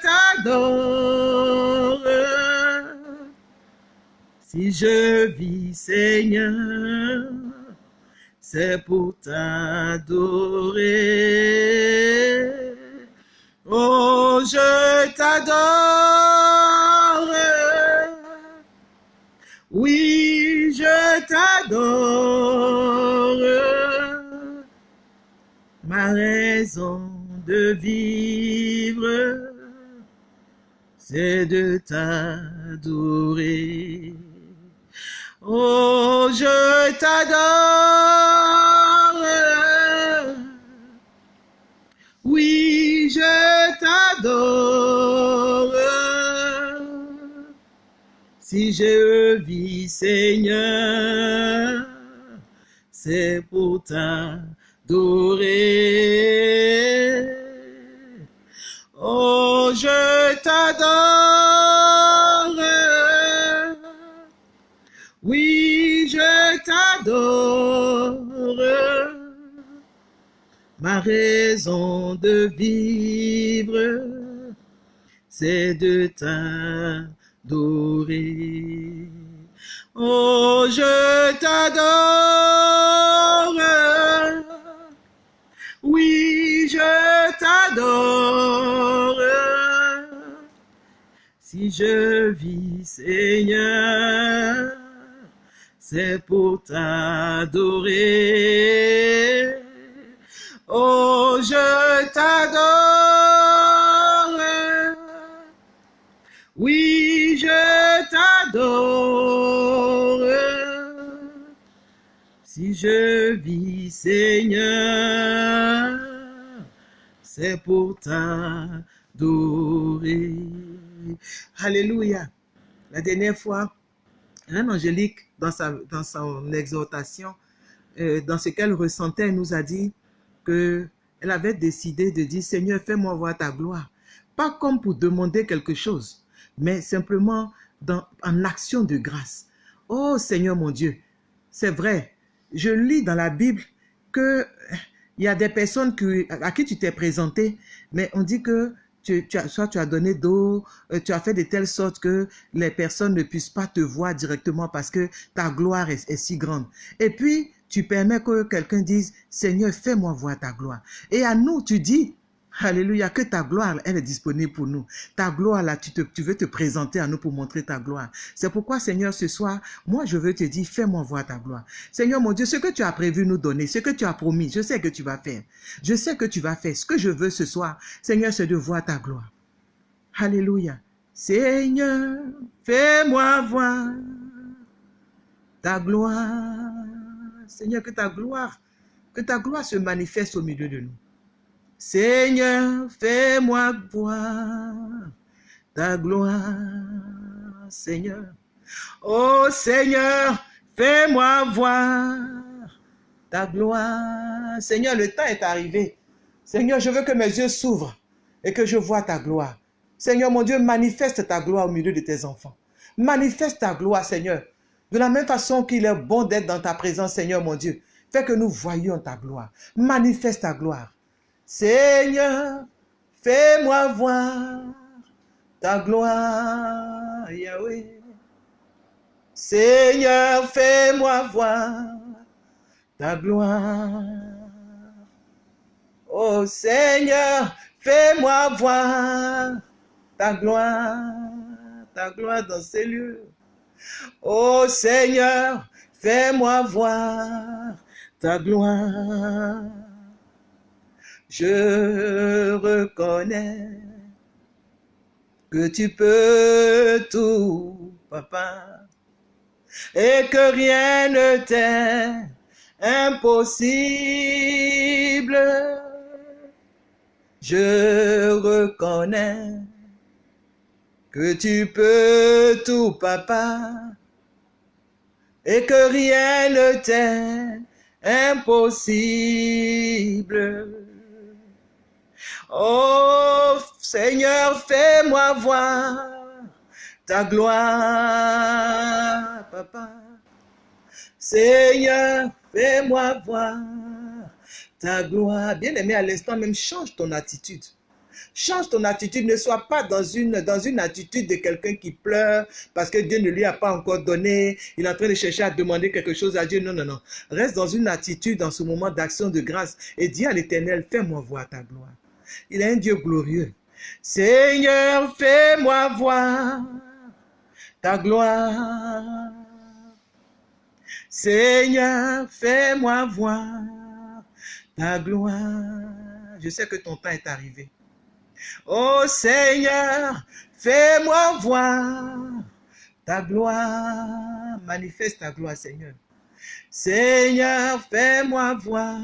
t'adore. Si je vis, Seigneur, c'est pour t'adorer. Oh, je t'adore. Oui, je t'adore. Ma raison de vivre, c'est de t'adorer. Oh, je t'adore. Si je vis, Seigneur, c'est pour t'adorer. Ma raison de vivre, c'est de t'adorer. Oh, je t'adore. Oui, je t'adore. Si je vis, Seigneur, c'est pour t'adorer. Oh, je t'adore. Oui, je t'adore. Si je vis, Seigneur, c'est pour t'adorer. Alléluia. La dernière fois, un angélique, dans, son exhortation, euh, dans ce qu'elle ressentait, nous a dit, que elle avait décidé de dire, Seigneur, fais-moi voir ta gloire. Pas comme pour demander quelque chose, mais simplement dans, en action de grâce. Oh Seigneur mon Dieu, c'est vrai, je lis dans la Bible que il y a des personnes à qui tu t'es présenté, mais on dit que tu, as, soit tu as donné d'eau, euh, tu as fait de telle sorte que les personnes ne puissent pas te voir directement parce que ta gloire est si grande. Et puis, tu permets que quelqu'un dise, Seigneur, fais-moi voir ta gloire. Et à nous, tu dis, Alléluia, que ta gloire, elle est disponible pour nous. Ta gloire, là, tu, tu veux te présenter à nous pour montrer ta gloire. C'est pourquoi, Seigneur, ce soir, moi, je veux te dire, fais-moi voir ta gloire. Seigneur, mon Dieu, ce que tu as prévu nous donner, ce que tu as promis, je sais que tu vas faire. Je sais que tu vas faire. Ce que je veux ce soir, Seigneur, c'est de voir ta gloire. Alléluia. Seigneur, fais-moi voir ta gloire. Seigneur, que ta gloire, que ta gloire se manifeste au milieu de nous. Seigneur, fais-moi voir ta gloire, Seigneur. Oh Seigneur, fais-moi voir ta gloire. Seigneur, le temps est arrivé. Seigneur, je veux que mes yeux s'ouvrent et que je vois ta gloire. Seigneur mon Dieu, manifeste ta gloire au milieu de tes enfants. Manifeste ta gloire, Seigneur. De la même façon qu'il est bon d'être dans ta présence, Seigneur mon Dieu. Fais que nous voyions ta gloire. Manifeste ta gloire. Seigneur, fais-moi voir ta gloire, Yahweh. Seigneur, fais-moi voir ta gloire. Oh Seigneur, fais-moi voir ta gloire, ta gloire dans ces lieux. Oh Seigneur, fais-moi voir ta gloire. Je reconnais que tu peux tout, papa, et que rien ne t'est impossible. Je reconnais que tu peux tout, papa, et que rien ne t'est impossible. Oh Seigneur, fais-moi voir ta gloire, papa. Seigneur, fais-moi voir ta gloire. Bien-aimé, à l'instant même, change ton attitude. Change ton attitude, ne sois pas dans une, dans une attitude de quelqu'un qui pleure parce que Dieu ne lui a pas encore donné. Il est en train de chercher à demander quelque chose à Dieu. Non, non, non. Reste dans une attitude, dans ce moment d'action de grâce et dis à l'éternel, fais-moi voir ta gloire. Il est un Dieu glorieux. Seigneur, fais-moi voir ta gloire. Seigneur, fais-moi voir ta gloire. Je sais que ton temps est arrivé. Oh Seigneur, fais-moi voir ta gloire. Manifeste ta gloire, Seigneur. Seigneur, fais-moi voir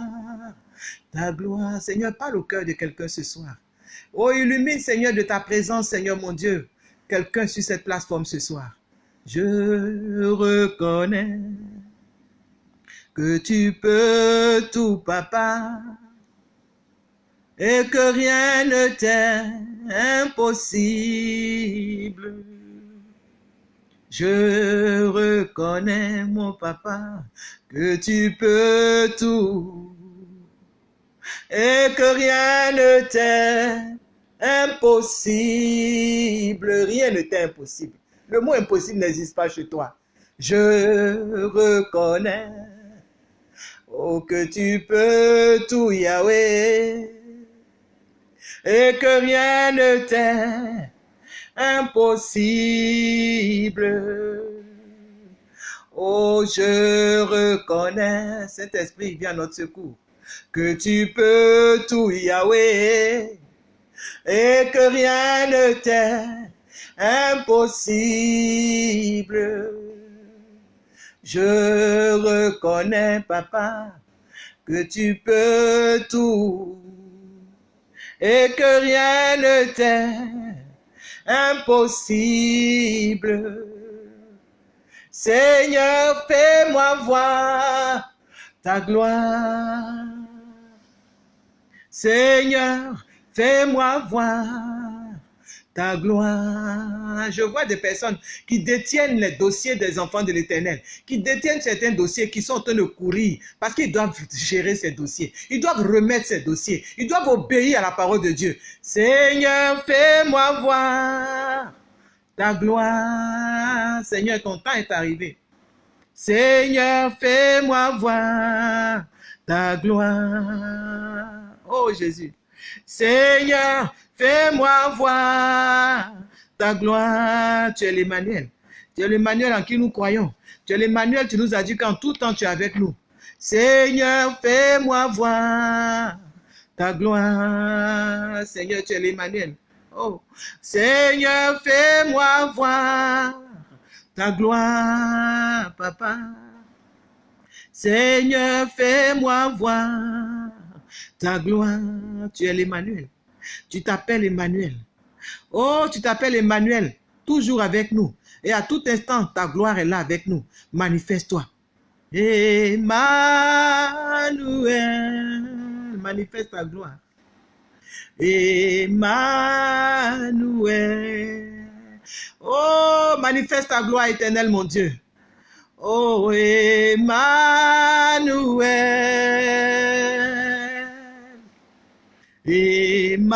ta gloire. Seigneur, parle au cœur de quelqu'un ce soir. Oh, illumine, Seigneur, de ta présence, Seigneur mon Dieu, quelqu'un sur cette plateforme ce soir. Je reconnais que tu peux tout, papa et que rien ne t'est impossible. Je reconnais, mon papa, que tu peux tout et que rien ne t'est impossible. Rien ne t'est impossible. Le mot impossible n'existe pas chez toi. Je reconnais oh, que tu peux tout, Yahweh et que rien ne t'est impossible. Oh, je reconnais, cet esprit vient à notre secours, que tu peux tout, Yahweh, et que rien ne t'est impossible. Je reconnais, papa, que tu peux tout et que rien ne t'est impossible. Seigneur, fais-moi voir ta gloire. Seigneur, fais-moi voir ta gloire. Je vois des personnes qui détiennent les dossiers des enfants de l'éternel, qui détiennent certains dossiers qui sont en train de courir parce qu'ils doivent gérer ces dossiers. Ils doivent remettre ces dossiers. Ils doivent obéir à la parole de Dieu. Seigneur, fais-moi voir ta gloire. Seigneur, ton temps est arrivé. Seigneur, fais-moi voir ta gloire. Oh Jésus. Seigneur, Fais-moi voir ta gloire. Tu es l'Emmanuel. Tu es l'Emmanuel en qui nous croyons. Tu es l'Emmanuel, tu nous as dit qu'en tout temps tu es avec nous. Seigneur, fais-moi voir ta gloire. Seigneur, tu es l'Emmanuel. Oh, Seigneur, fais-moi voir ta gloire, papa. Seigneur, fais-moi voir ta gloire. Tu es l'Emmanuel. Tu t'appelles Emmanuel. Oh, tu t'appelles Emmanuel, toujours avec nous. Et à tout instant, ta gloire est là avec nous. Manifeste-toi. Emmanuel, manifeste ta gloire. Emmanuel. Oh, manifeste ta gloire éternelle, mon Dieu. Oh, Emmanuel. Emmanuel.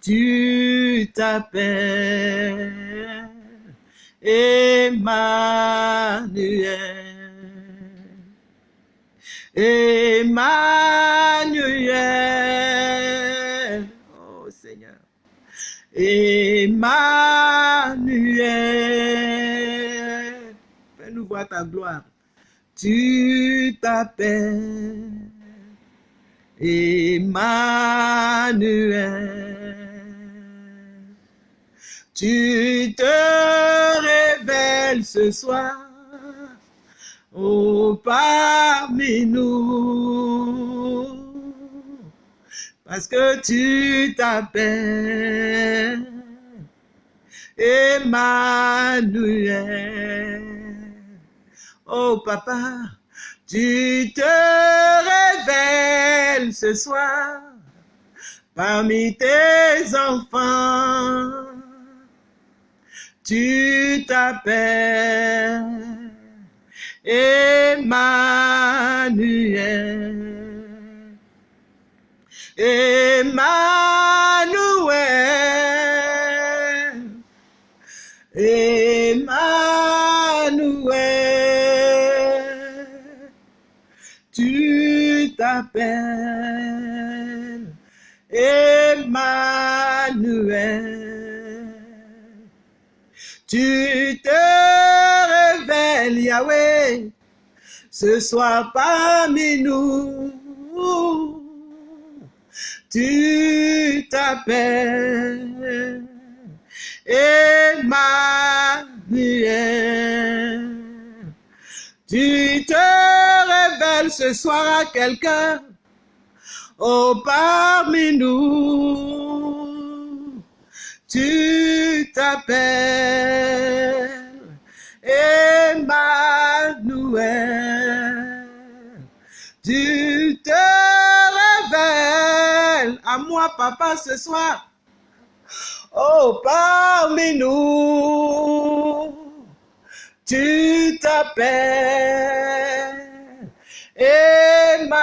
Tu t'appelles Emmanuel. Emmanuel. Oh Seigneur. Emmanuel. Fais-nous voir ta gloire. Tu t'appelles Emmanuel. Tu te révèles ce soir oh, parmi nous, parce que tu t'appelles Emmanuel. Oh papa, tu te révèles ce soir parmi tes enfants. Tu t'appelles Emmanuel. Emmanuel. Tu te révèles, Yahweh, ce soir parmi nous. Tu t'appelles Emmanuel. Tu te révèles ce soir à quelqu'un, oh parmi nous. Tu t'appelles Emmanuel. Tu te révèles à moi, papa, ce soir. Oh, parmi nous, tu t'appelles Emmanuel.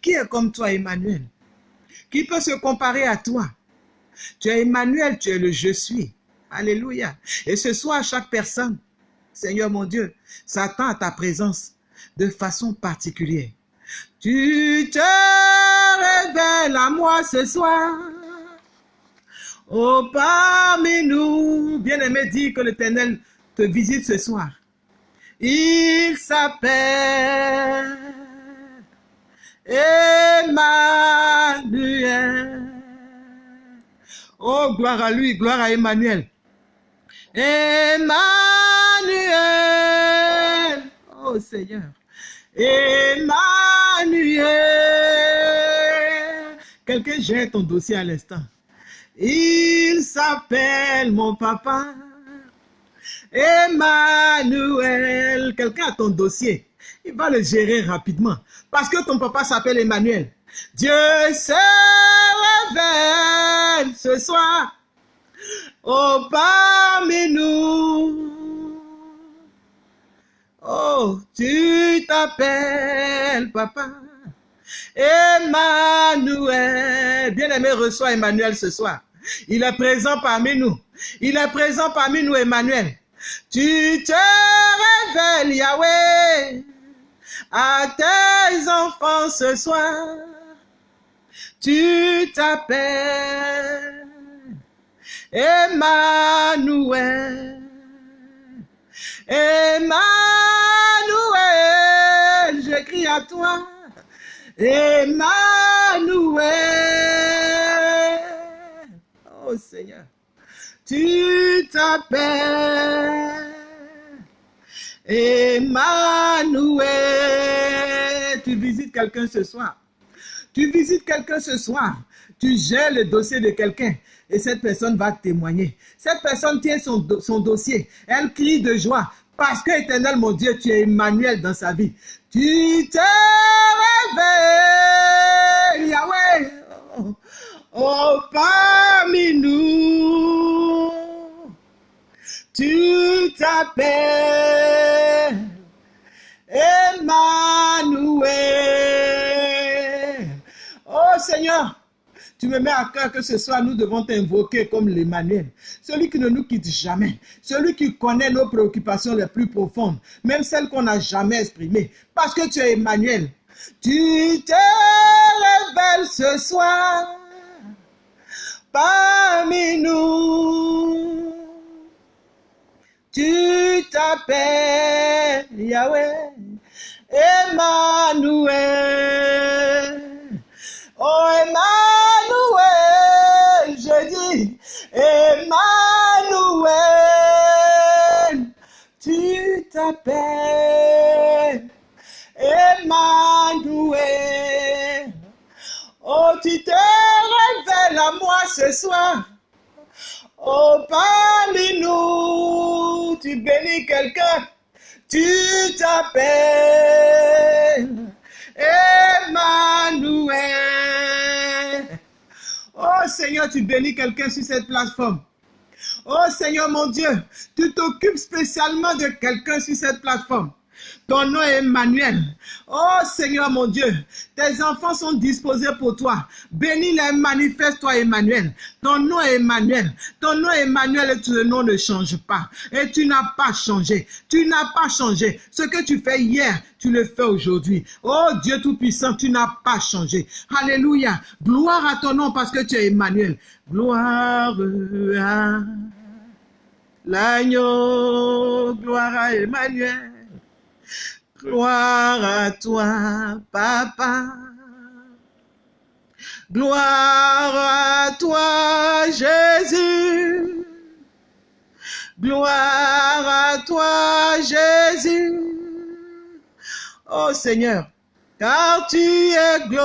Qui est comme toi, Emmanuel? Qui peut se comparer à toi? Tu es Emmanuel, tu es le je suis. Alléluia. Et ce soir, chaque personne, Seigneur mon Dieu, s'attend à ta présence de façon particulière. Tu te révèles à moi ce soir. Oh, parmi nous, bien-aimé, dis que l'Éternel te visite ce soir. Il s'appelle Emmanuel. Oh, gloire à lui, gloire à Emmanuel. Emmanuel. Oh Seigneur. Emmanuel. Quelqu'un jette ton dossier à l'instant. Il s'appelle mon papa. Emmanuel. Quelqu'un a ton dossier. Il va le gérer rapidement. Parce que ton papa s'appelle Emmanuel. Dieu se révèle ce soir. Oh, parmi nous. Oh, tu t'appelles papa. Emmanuel. Bien-aimé, reçois Emmanuel ce soir. Il est présent parmi nous. Il est présent parmi nous, Emmanuel. Tu te révèles, Yahweh, à tes enfants ce soir. Tu t'appelles Emmanuel. Emmanuel, j'écris à toi. Emmanuel. Oh Seigneur, tu t'appelles Emmanuel. Tu visites quelqu'un ce soir. Tu visites quelqu'un ce soir. Tu gères le dossier de quelqu'un et cette personne va témoigner. Cette personne tient son, son dossier. Elle crie de joie Parce que, éternel mon Dieu, tu es Emmanuel dans sa vie. Tu te réveilles, Yahweh. Oh, parmi nous, tu t'appelles Emmanuel. Oh Seigneur, tu me mets à cœur que ce soir, nous devons t'invoquer comme l'Emmanuel. Celui qui ne nous quitte jamais. Celui qui connaît nos préoccupations les plus profondes. Même celles qu'on n'a jamais exprimées. Parce que tu es Emmanuel. Tu te révèles ce soir parmi nous. Tu t'appelles Yahweh, Emmanuel. Oh Emmanuel, je dis Emmanuel. Tu t'appelles Emmanuel. Oh, tu te révèles à moi ce soir. Oh, parmi nous, tu bénis quelqu'un. Tu t'appelles Emmanuel. Oh Seigneur, tu bénis quelqu'un sur cette plateforme. Oh Seigneur mon Dieu, tu t'occupes spécialement de quelqu'un sur cette plateforme. Ton nom est Emmanuel. Oh Seigneur mon Dieu, tes enfants sont disposés pour toi. Bénis-les, manifeste-toi Emmanuel. Ton nom est Emmanuel. Ton nom est Emmanuel et ton nom ne change pas. Et tu n'as pas changé. Tu n'as pas changé. Ce que tu fais hier, tu le fais aujourd'hui. Oh Dieu Tout-Puissant, tu n'as pas changé. Alléluia. Gloire à ton nom parce que tu es Emmanuel. Gloire à l'agneau. Gloire à Emmanuel. Gloire à toi, Papa. Gloire à toi, Jésus. Gloire à toi, Jésus. Oh Seigneur, car tu es glorieux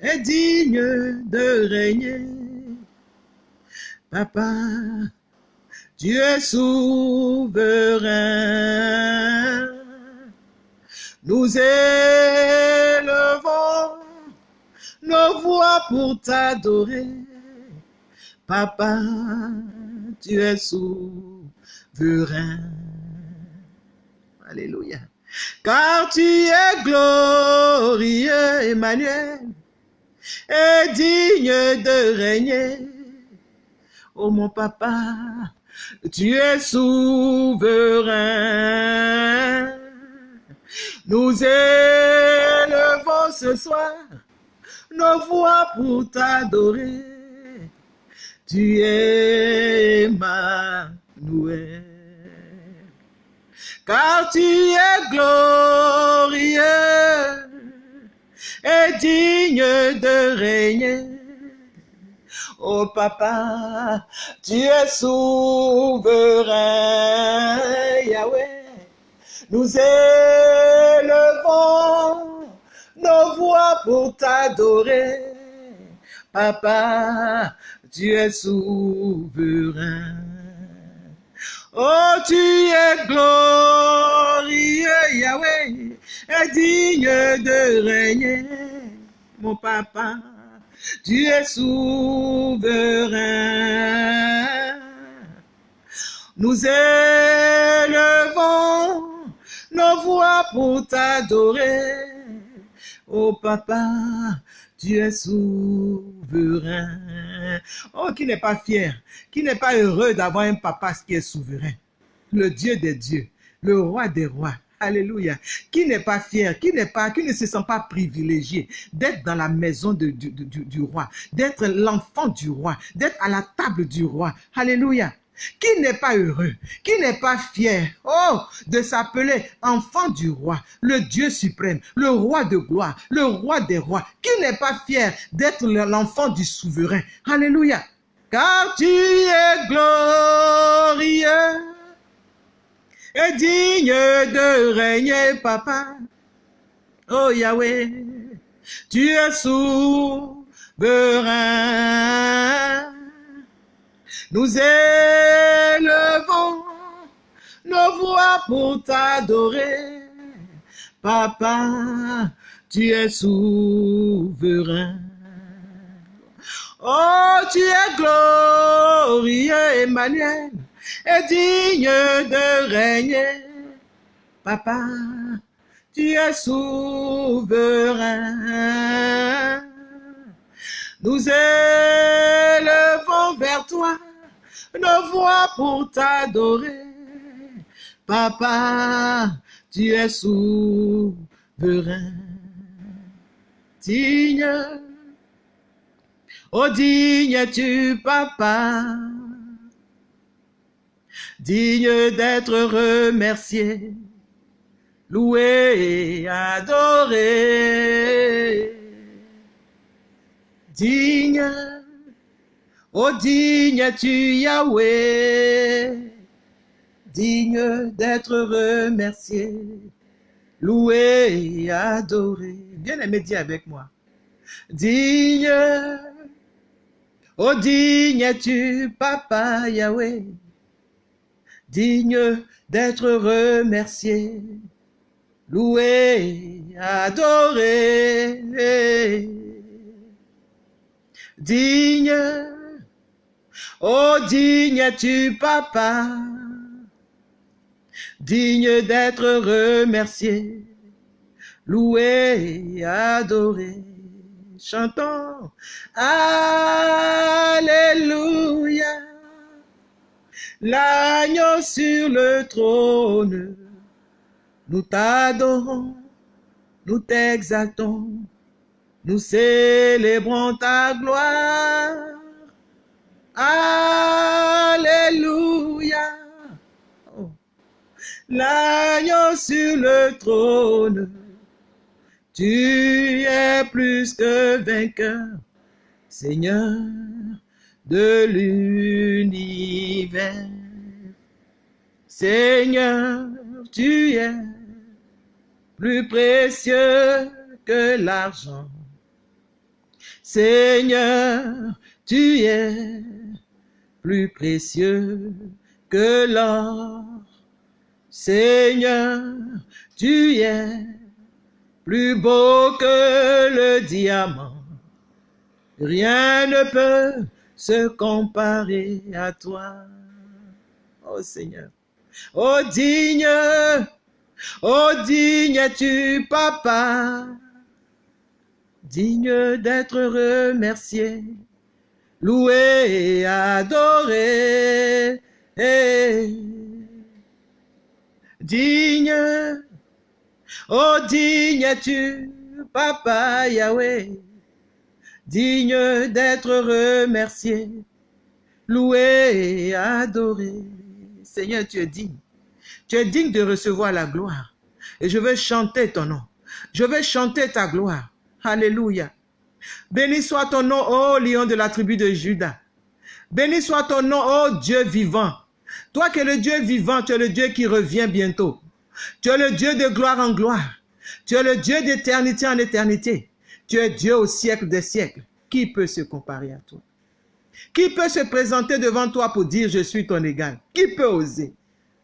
et digne de régner. Papa, tu es souverain. Nous élevons nos voix pour t'adorer. Papa, tu es souverain. Alléluia. Car tu es glorieux, Emmanuel, et digne de régner. Oh mon papa, tu es souverain. Nous élevons ce soir nos voix pour t'adorer. Tu es Emmanuel. Car tu es glorieux et digne de régner. Oh papa, tu es souverain, Yahweh. Nous élevons nos voix pour t'adorer. Papa, tu es souverain. Oh, tu es glorieux, Yahweh, et digne de régner, mon papa. Tu es souverain. Nous élevons nos voix pour t'adorer. Oh papa, tu es souverain. Oh, qui n'est pas fier, qui n'est pas heureux d'avoir un papa qui est souverain? Le Dieu des dieux, le roi des rois. Alléluia. Qui n'est pas fier, qui n'est pas, qui ne se sent pas privilégié d'être dans la maison du, roi, d'être l'enfant du roi, d'être à la table du roi. Alléluia. Qui n'est pas heureux, qui n'est pas fier, oh, de s'appeler enfant du roi, le Dieu suprême, le roi de gloire, le roi des rois, qui n'est pas fier d'être l'enfant du souverain. Alléluia. Car tu es glorieux et digne de régner, papa. Oh Yahweh, tu es souverain. Nous voix pour t'adorer. Papa, tu es souverain. Oh, tu es glorieux, Emmanuel, et digne de régner. Papa, tu es souverain. Nous élevons vers toi nos voix pour t'adorer. Papa, tu es souverain. Digne, oh digne tu, papa, digne d'être remercié, loué et adoré. Digne, oh digne tu Yahweh, digne d'être remercié, loué et adoré. Bien aimé, dis avec moi. Digne, oh digne tu Papa Yahweh, digne d'être remercié, loué, adoré. Digne, oh digne tu papa, digne d'être remercié, loué, adoré. Chantons, Alléluia, l'agneau sur le trône, nous t'adorons, nous t'exaltons, nous célébrons ta gloire. Alléluia. Oh. L'agneau sur le trône, tu es plus que vainqueur, Seigneur de l'univers. Seigneur, tu es plus précieux que l'argent. Seigneur, tu es plus précieux que l'or. Seigneur, tu es plus beau que le diamant. Rien ne peut se comparer à toi. Oh Seigneur. Oh digne, oh digne tu papa, digne d'être remercié, loué et adoré. Digne, oh digne tu, papa Yahweh, digne d'être remercié, loué et adoré. Seigneur, tu es digne. Tu es digne de recevoir la gloire. Et je veux chanter ton nom. Je veux chanter ta gloire. Alléluia. Béni soit ton nom, ô lion de la tribu de Judas. Béni soit ton nom, ô Dieu vivant. Toi qui es le Dieu vivant, tu es le Dieu qui revient bientôt. Tu es le Dieu de gloire en gloire. Tu es le Dieu d'éternité en éternité. Tu es Dieu au siècle des siècles. Qui peut se comparer à toi? Qui peut se présenter devant toi pour dire je suis ton égal? Qui peut oser?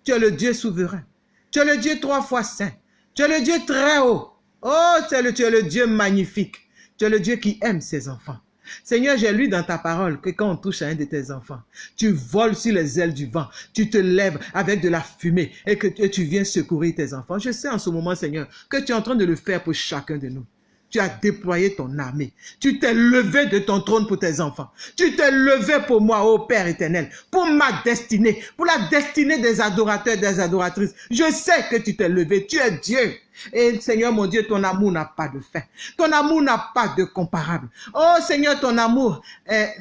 Tu es le Dieu souverain. Tu es le Dieu trois fois saint. Tu es le Dieu très haut. Oh, tu es le, Dieu magnifique. Tu es le Dieu qui aime ses enfants. Seigneur, j'ai lu dans ta parole que quand on touche à un de tes enfants, tu voles sur les ailes du vent, tu te lèves avec de la fumée et que tu viens secourir tes enfants. Je sais en ce moment, Seigneur, que tu es en train de le faire pour chacun de nous. Tu as déployé ton armée. Tu t'es levé de ton trône pour tes enfants. Tu t'es levé pour moi, ô Père éternel, pour ma destinée, pour la destinée des adorateurs, des adoratrices. Je sais que tu t'es levé. Tu es Dieu. Et Seigneur mon Dieu, ton amour n'a pas de fin. Ton amour n'a pas de comparable. Oh Seigneur, ton amour est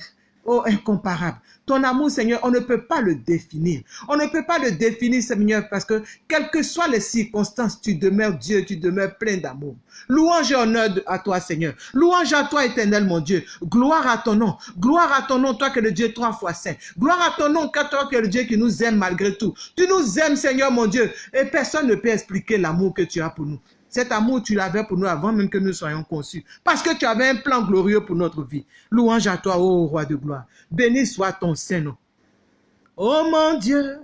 oh, incomparable. Ton amour, Seigneur, on ne peut pas le définir. On ne peut pas le définir, Seigneur, parce que quelles que soient les circonstances, tu demeures Dieu, tu demeures plein d'amour. Louange et honneur à toi, Seigneur. Louange à toi, éternel, mon Dieu. Gloire à ton nom. Gloire à ton nom, toi que le Dieu trois fois saint. Gloire à ton nom, toi que le Dieu qui nous aime malgré tout. Tu nous aimes, Seigneur, mon Dieu. Et personne ne peut expliquer l'amour que tu as pour nous. Cet amour, tu l'avais pour nous avant même que nous soyons conçus. Parce que tu avais un plan glorieux pour notre vie. Louange à toi, ô roi de gloire. Béni soit ton Saint-Nom. Oh mon Dieu,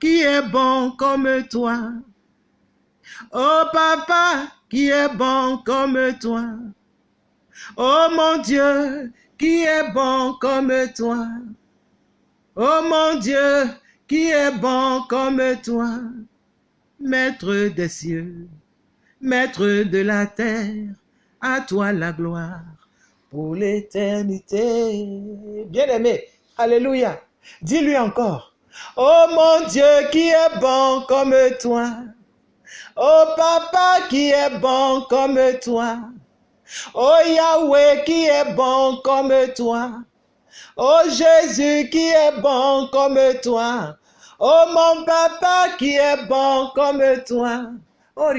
qui est bon comme toi. Oh papa, qui est bon comme toi. Oh mon Dieu, qui est bon comme toi. Oh mon Dieu, qui est bon comme toi. Maître des cieux, maître de la terre, à toi la gloire pour l'éternité. Bien-aimé, alléluia. Dis-lui encore. Oh mon Dieu, qui est bon comme toi. Oh papa, qui est bon comme toi. Oh Yahweh, qui est bon comme toi. Oh Jésus, qui est bon comme toi. Oh mon papa, qui est bon comme toi. Oh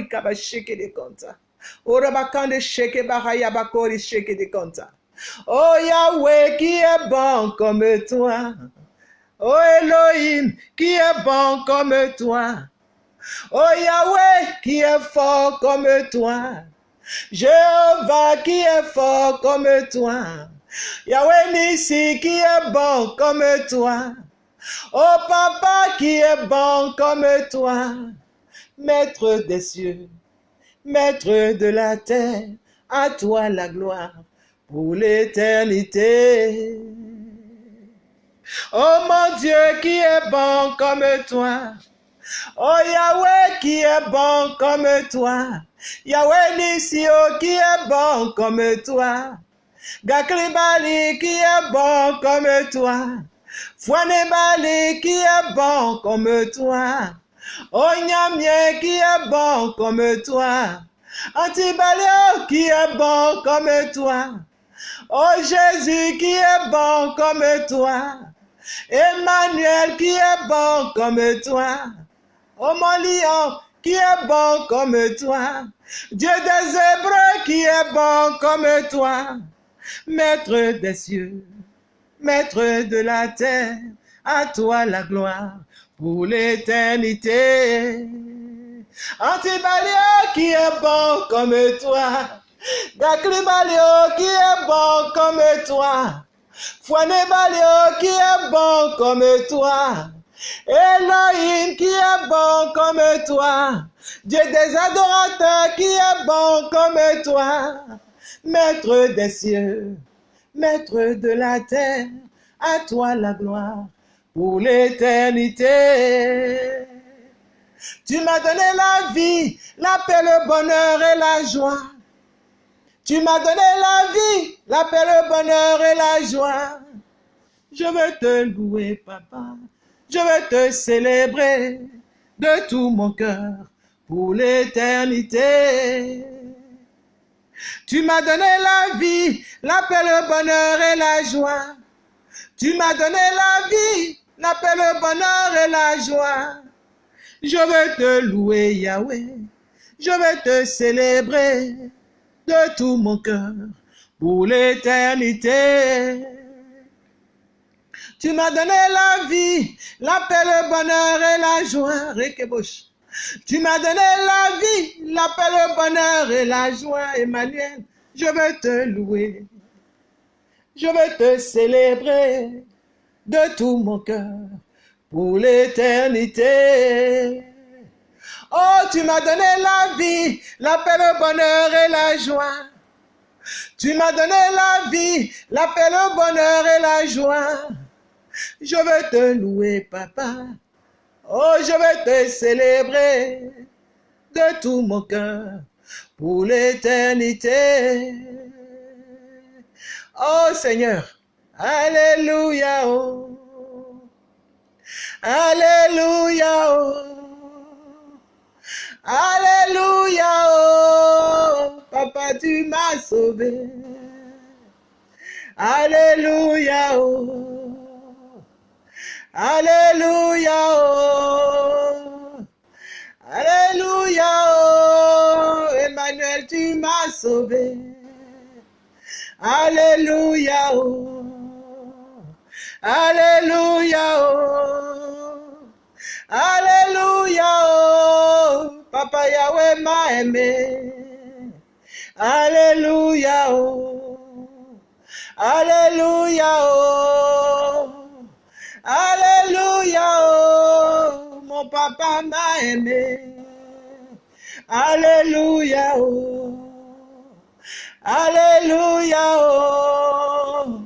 de. Oh Yahweh, qui est bon comme toi. Oh Elohim, qui est bon comme toi. Oh Yahweh, qui est fort comme toi. Jéhovah, qui est fort comme toi. Yahweh Nissi, qui est bon comme toi. Oh Papa, qui est bon comme toi. Maître des cieux, Maître de la terre, à toi la gloire pour l'éternité. Oh mon Dieu qui est bon comme toi. Oh Yahweh qui est bon comme toi. Yahweh Nisio qui est bon comme toi. Gakribali qui est bon comme toi. Fouanebali qui est bon comme toi. Oh Nyamie qui est bon comme toi? Antibalio qui est bon comme toi? Oh Jésus qui est bon comme toi? Emmanuel qui est bon comme toi? Oh mon lion qui est bon comme toi? Dieu des Hébreux qui est bon comme toi? Maître des cieux, Maître de la terre, à toi la gloire pour l'éternité. Antibalio qui est bon comme toi. Gaklibalio qui est bon comme toi. Fouanebalio qui est bon comme toi. Elohim qui est bon comme toi. Dieu des adorateurs qui est bon comme toi. Maître des cieux, Maître de la terre, à toi la gloire pour l'éternité. Tu m'as donné la vie, la paix, le bonheur et la joie. Tu m'as donné la vie, la paix, le bonheur et la joie. Je veux te louer, papa. Je veux te célébrer de tout mon cœur pour l'éternité. Tu m'as donné la vie, la paix, le bonheur et la joie. Tu m'as donné la vie, la paix, le bonheur et la joie. Je veux te louer, Yahweh. Je veux te célébrer de tout mon cœur pour l'éternité. Tu m'as donné la vie, la paix, le bonheur et la joie. Tu m'as donné la vie, la paix, le bonheur et la joie, Emmanuel. Je veux te louer. Je veux te célébrer de tout mon cœur pour l'éternité. Oh, tu m'as donné la vie, la paix, le bonheur et la joie. Tu m'as donné la vie, la paix, le bonheur et la joie. Je veux te louer, papa. Oh, je veux te célébrer de tout mon cœur pour l'éternité. Oh Seigneur, Alléluia. Oh. Alléluia. Oh. Alléluia. Oh. Papa, tu m'as sauvé. Alléluia. Oh. Alléluia. Oh. Alléluia. Oh. Emmanuel, tu m'as sauvé. Alléluia. Oh. Alléluia. Oh. Alléluia. Oh. Papa Yahweh m'a aimé. Alléluia. Oh. Alléluia. Oh. Alléluia. Oh. papa m'a aimé. Alléluia, oh. Alléluia, oh.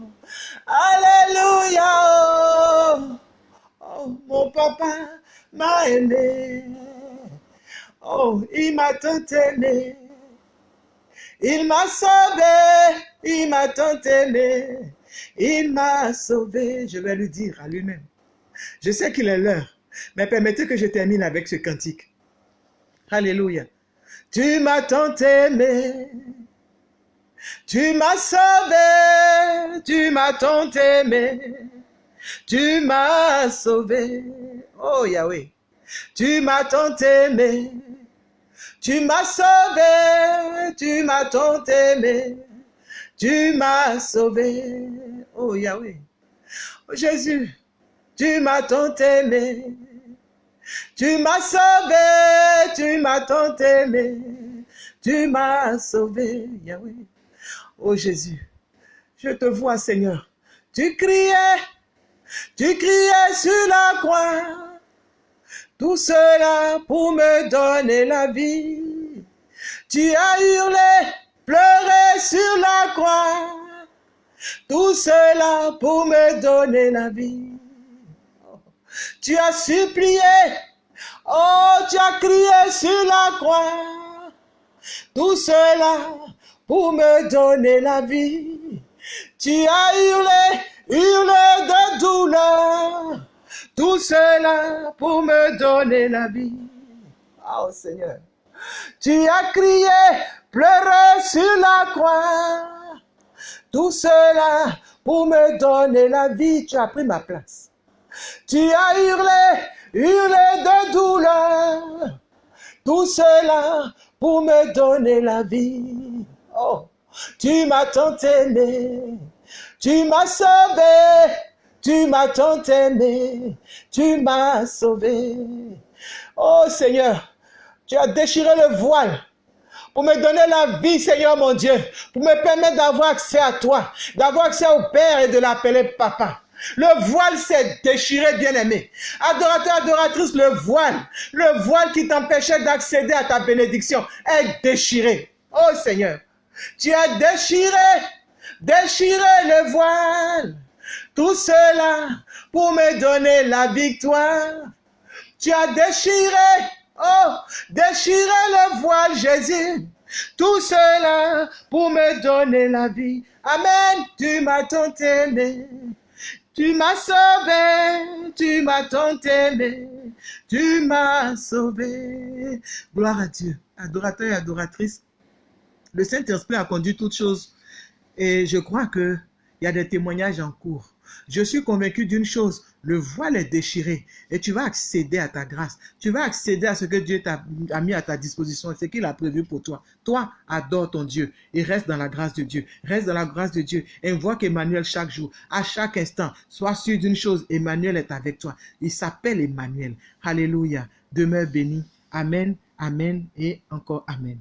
Alléluia, oh. Mon papa m'a aimé. Oh, il m'a tant aimé. Il m'a sauvé. Il m'a tant aimé. Il m'a sauvé. Je vais lui dire à lui-même. Je sais qu'il est l'heure. Mais permettez que je termine avec ce cantique. Alléluia. Tu m'as tant aimé. Tu m'as sauvé. Tu m'as tant aimé. Tu m'as sauvé. Oh Yahweh. Tu m'as tant aimé. Tu m'as sauvé. Tu m'as tant aimé. Tu m'as sauvé. Oh Yahweh. Oh Jésus. Tu m'as tant aimé. Tu m'as sauvé, tu m'as tant aimé, tu m'as sauvé, Yahweh. Oh Jésus, je te vois, Seigneur. Tu criais, tu criais sur la croix. Tout cela pour me donner la vie. Tu as hurlé, pleuré sur la croix. Tout cela pour me donner la vie. Tu as supplié, oh, tu as crié sur la croix. Tout cela pour me donner la vie. Tu as hurlé, hurlé de douleur. Tout cela pour me donner la vie. Oh Seigneur. Tu as crié, pleuré sur la croix. Tout cela pour me donner la vie. Tu as pris ma place. Tu as hurlé, hurlé de douleur. Tout cela pour me donner la vie. Oh, tu m'as tant aimé. Tu m'as sauvé. Tu m'as tant aimé. Tu m'as sauvé. Oh Seigneur, tu as déchiré le voile pour me donner la vie, Seigneur mon Dieu, pour me permettre d'avoir accès à toi, d'avoir accès au Père et de l'appeler Papa. Le voile s'est déchiré, bien-aimé. Adorateur, adoratrice, le voile, le voile qui t'empêchait d'accéder à ta bénédiction est déchiré. Oh Seigneur, tu as déchiré, déchiré le voile. Tout cela pour me donner la victoire. Tu as déchiré, oh, déchiré le voile, Jésus. Tout cela pour me donner la vie. Amen. Tu m'as tant aimé. Tu m'as sauvé, tu m'as tant aimé, tu m'as sauvé. Gloire à Dieu. Adorateur et adoratrice, le Saint-Esprit a conduit toutes choses et je crois qu'il y a des témoignages en cours. Je suis convaincu d'une chose, le voile est déchiré et tu vas accéder à ta grâce. Tu vas accéder à ce que Dieu t'a mis à ta disposition, ce qu'il a prévu pour toi. Toi, adore ton Dieu et reste dans la grâce de Dieu. Reste dans la grâce de Dieu. Invoque Emmanuel chaque jour, à chaque instant. Sois sûr d'une chose, Emmanuel est avec toi. Il s'appelle Emmanuel. Alléluia. Demeure béni. Amen, Amen et encore Amen.